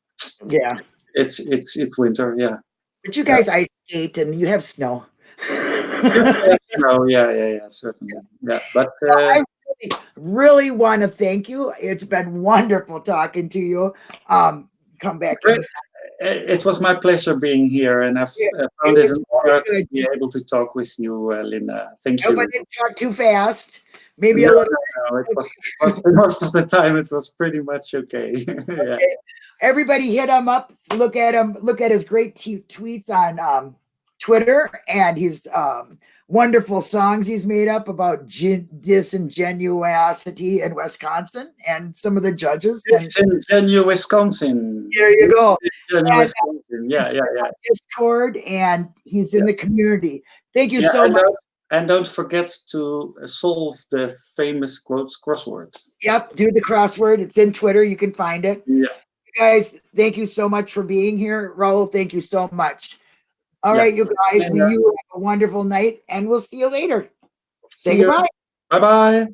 Yeah, it's it's it's winter. Yeah. but you guys ice skate and you have snow. no, yeah, yeah, yeah, certainly. Yeah, but Well, uh, I really, really want to thank you. It's been wonderful talking to you. Um, come back. It was my pleasure being here, and I've Yeah, uh, found it it an honor to be able to talk with you, uh, Linda. Thank you. Nobody talk too fast. Maybe a No, little. no, it was most of the time it was pretty much okay. yeah. Everybody hit him up. Look at him. Look at his great tweets on um, Twitter and he's. um, wonderful songs he's made up about gin- disingenuosity in Wisconsin and some of the judges. And It's in Genu, Wisconsin. there you go. Uh, Wisconsin. Yeah, yeah, yeah. Discord and he's in the community. Thank you yeah so and, much. don't, and don't forget to solve the famous quotes crossword. Yep, do the crossword. It's in Twitter. You can find it. Yeah. guys, thank you so much for being here. Raul, thank you so much. All Yeah. right, you guys, uh, you have a wonderful night and we'll see you later. Say See goodbye. Bye bye.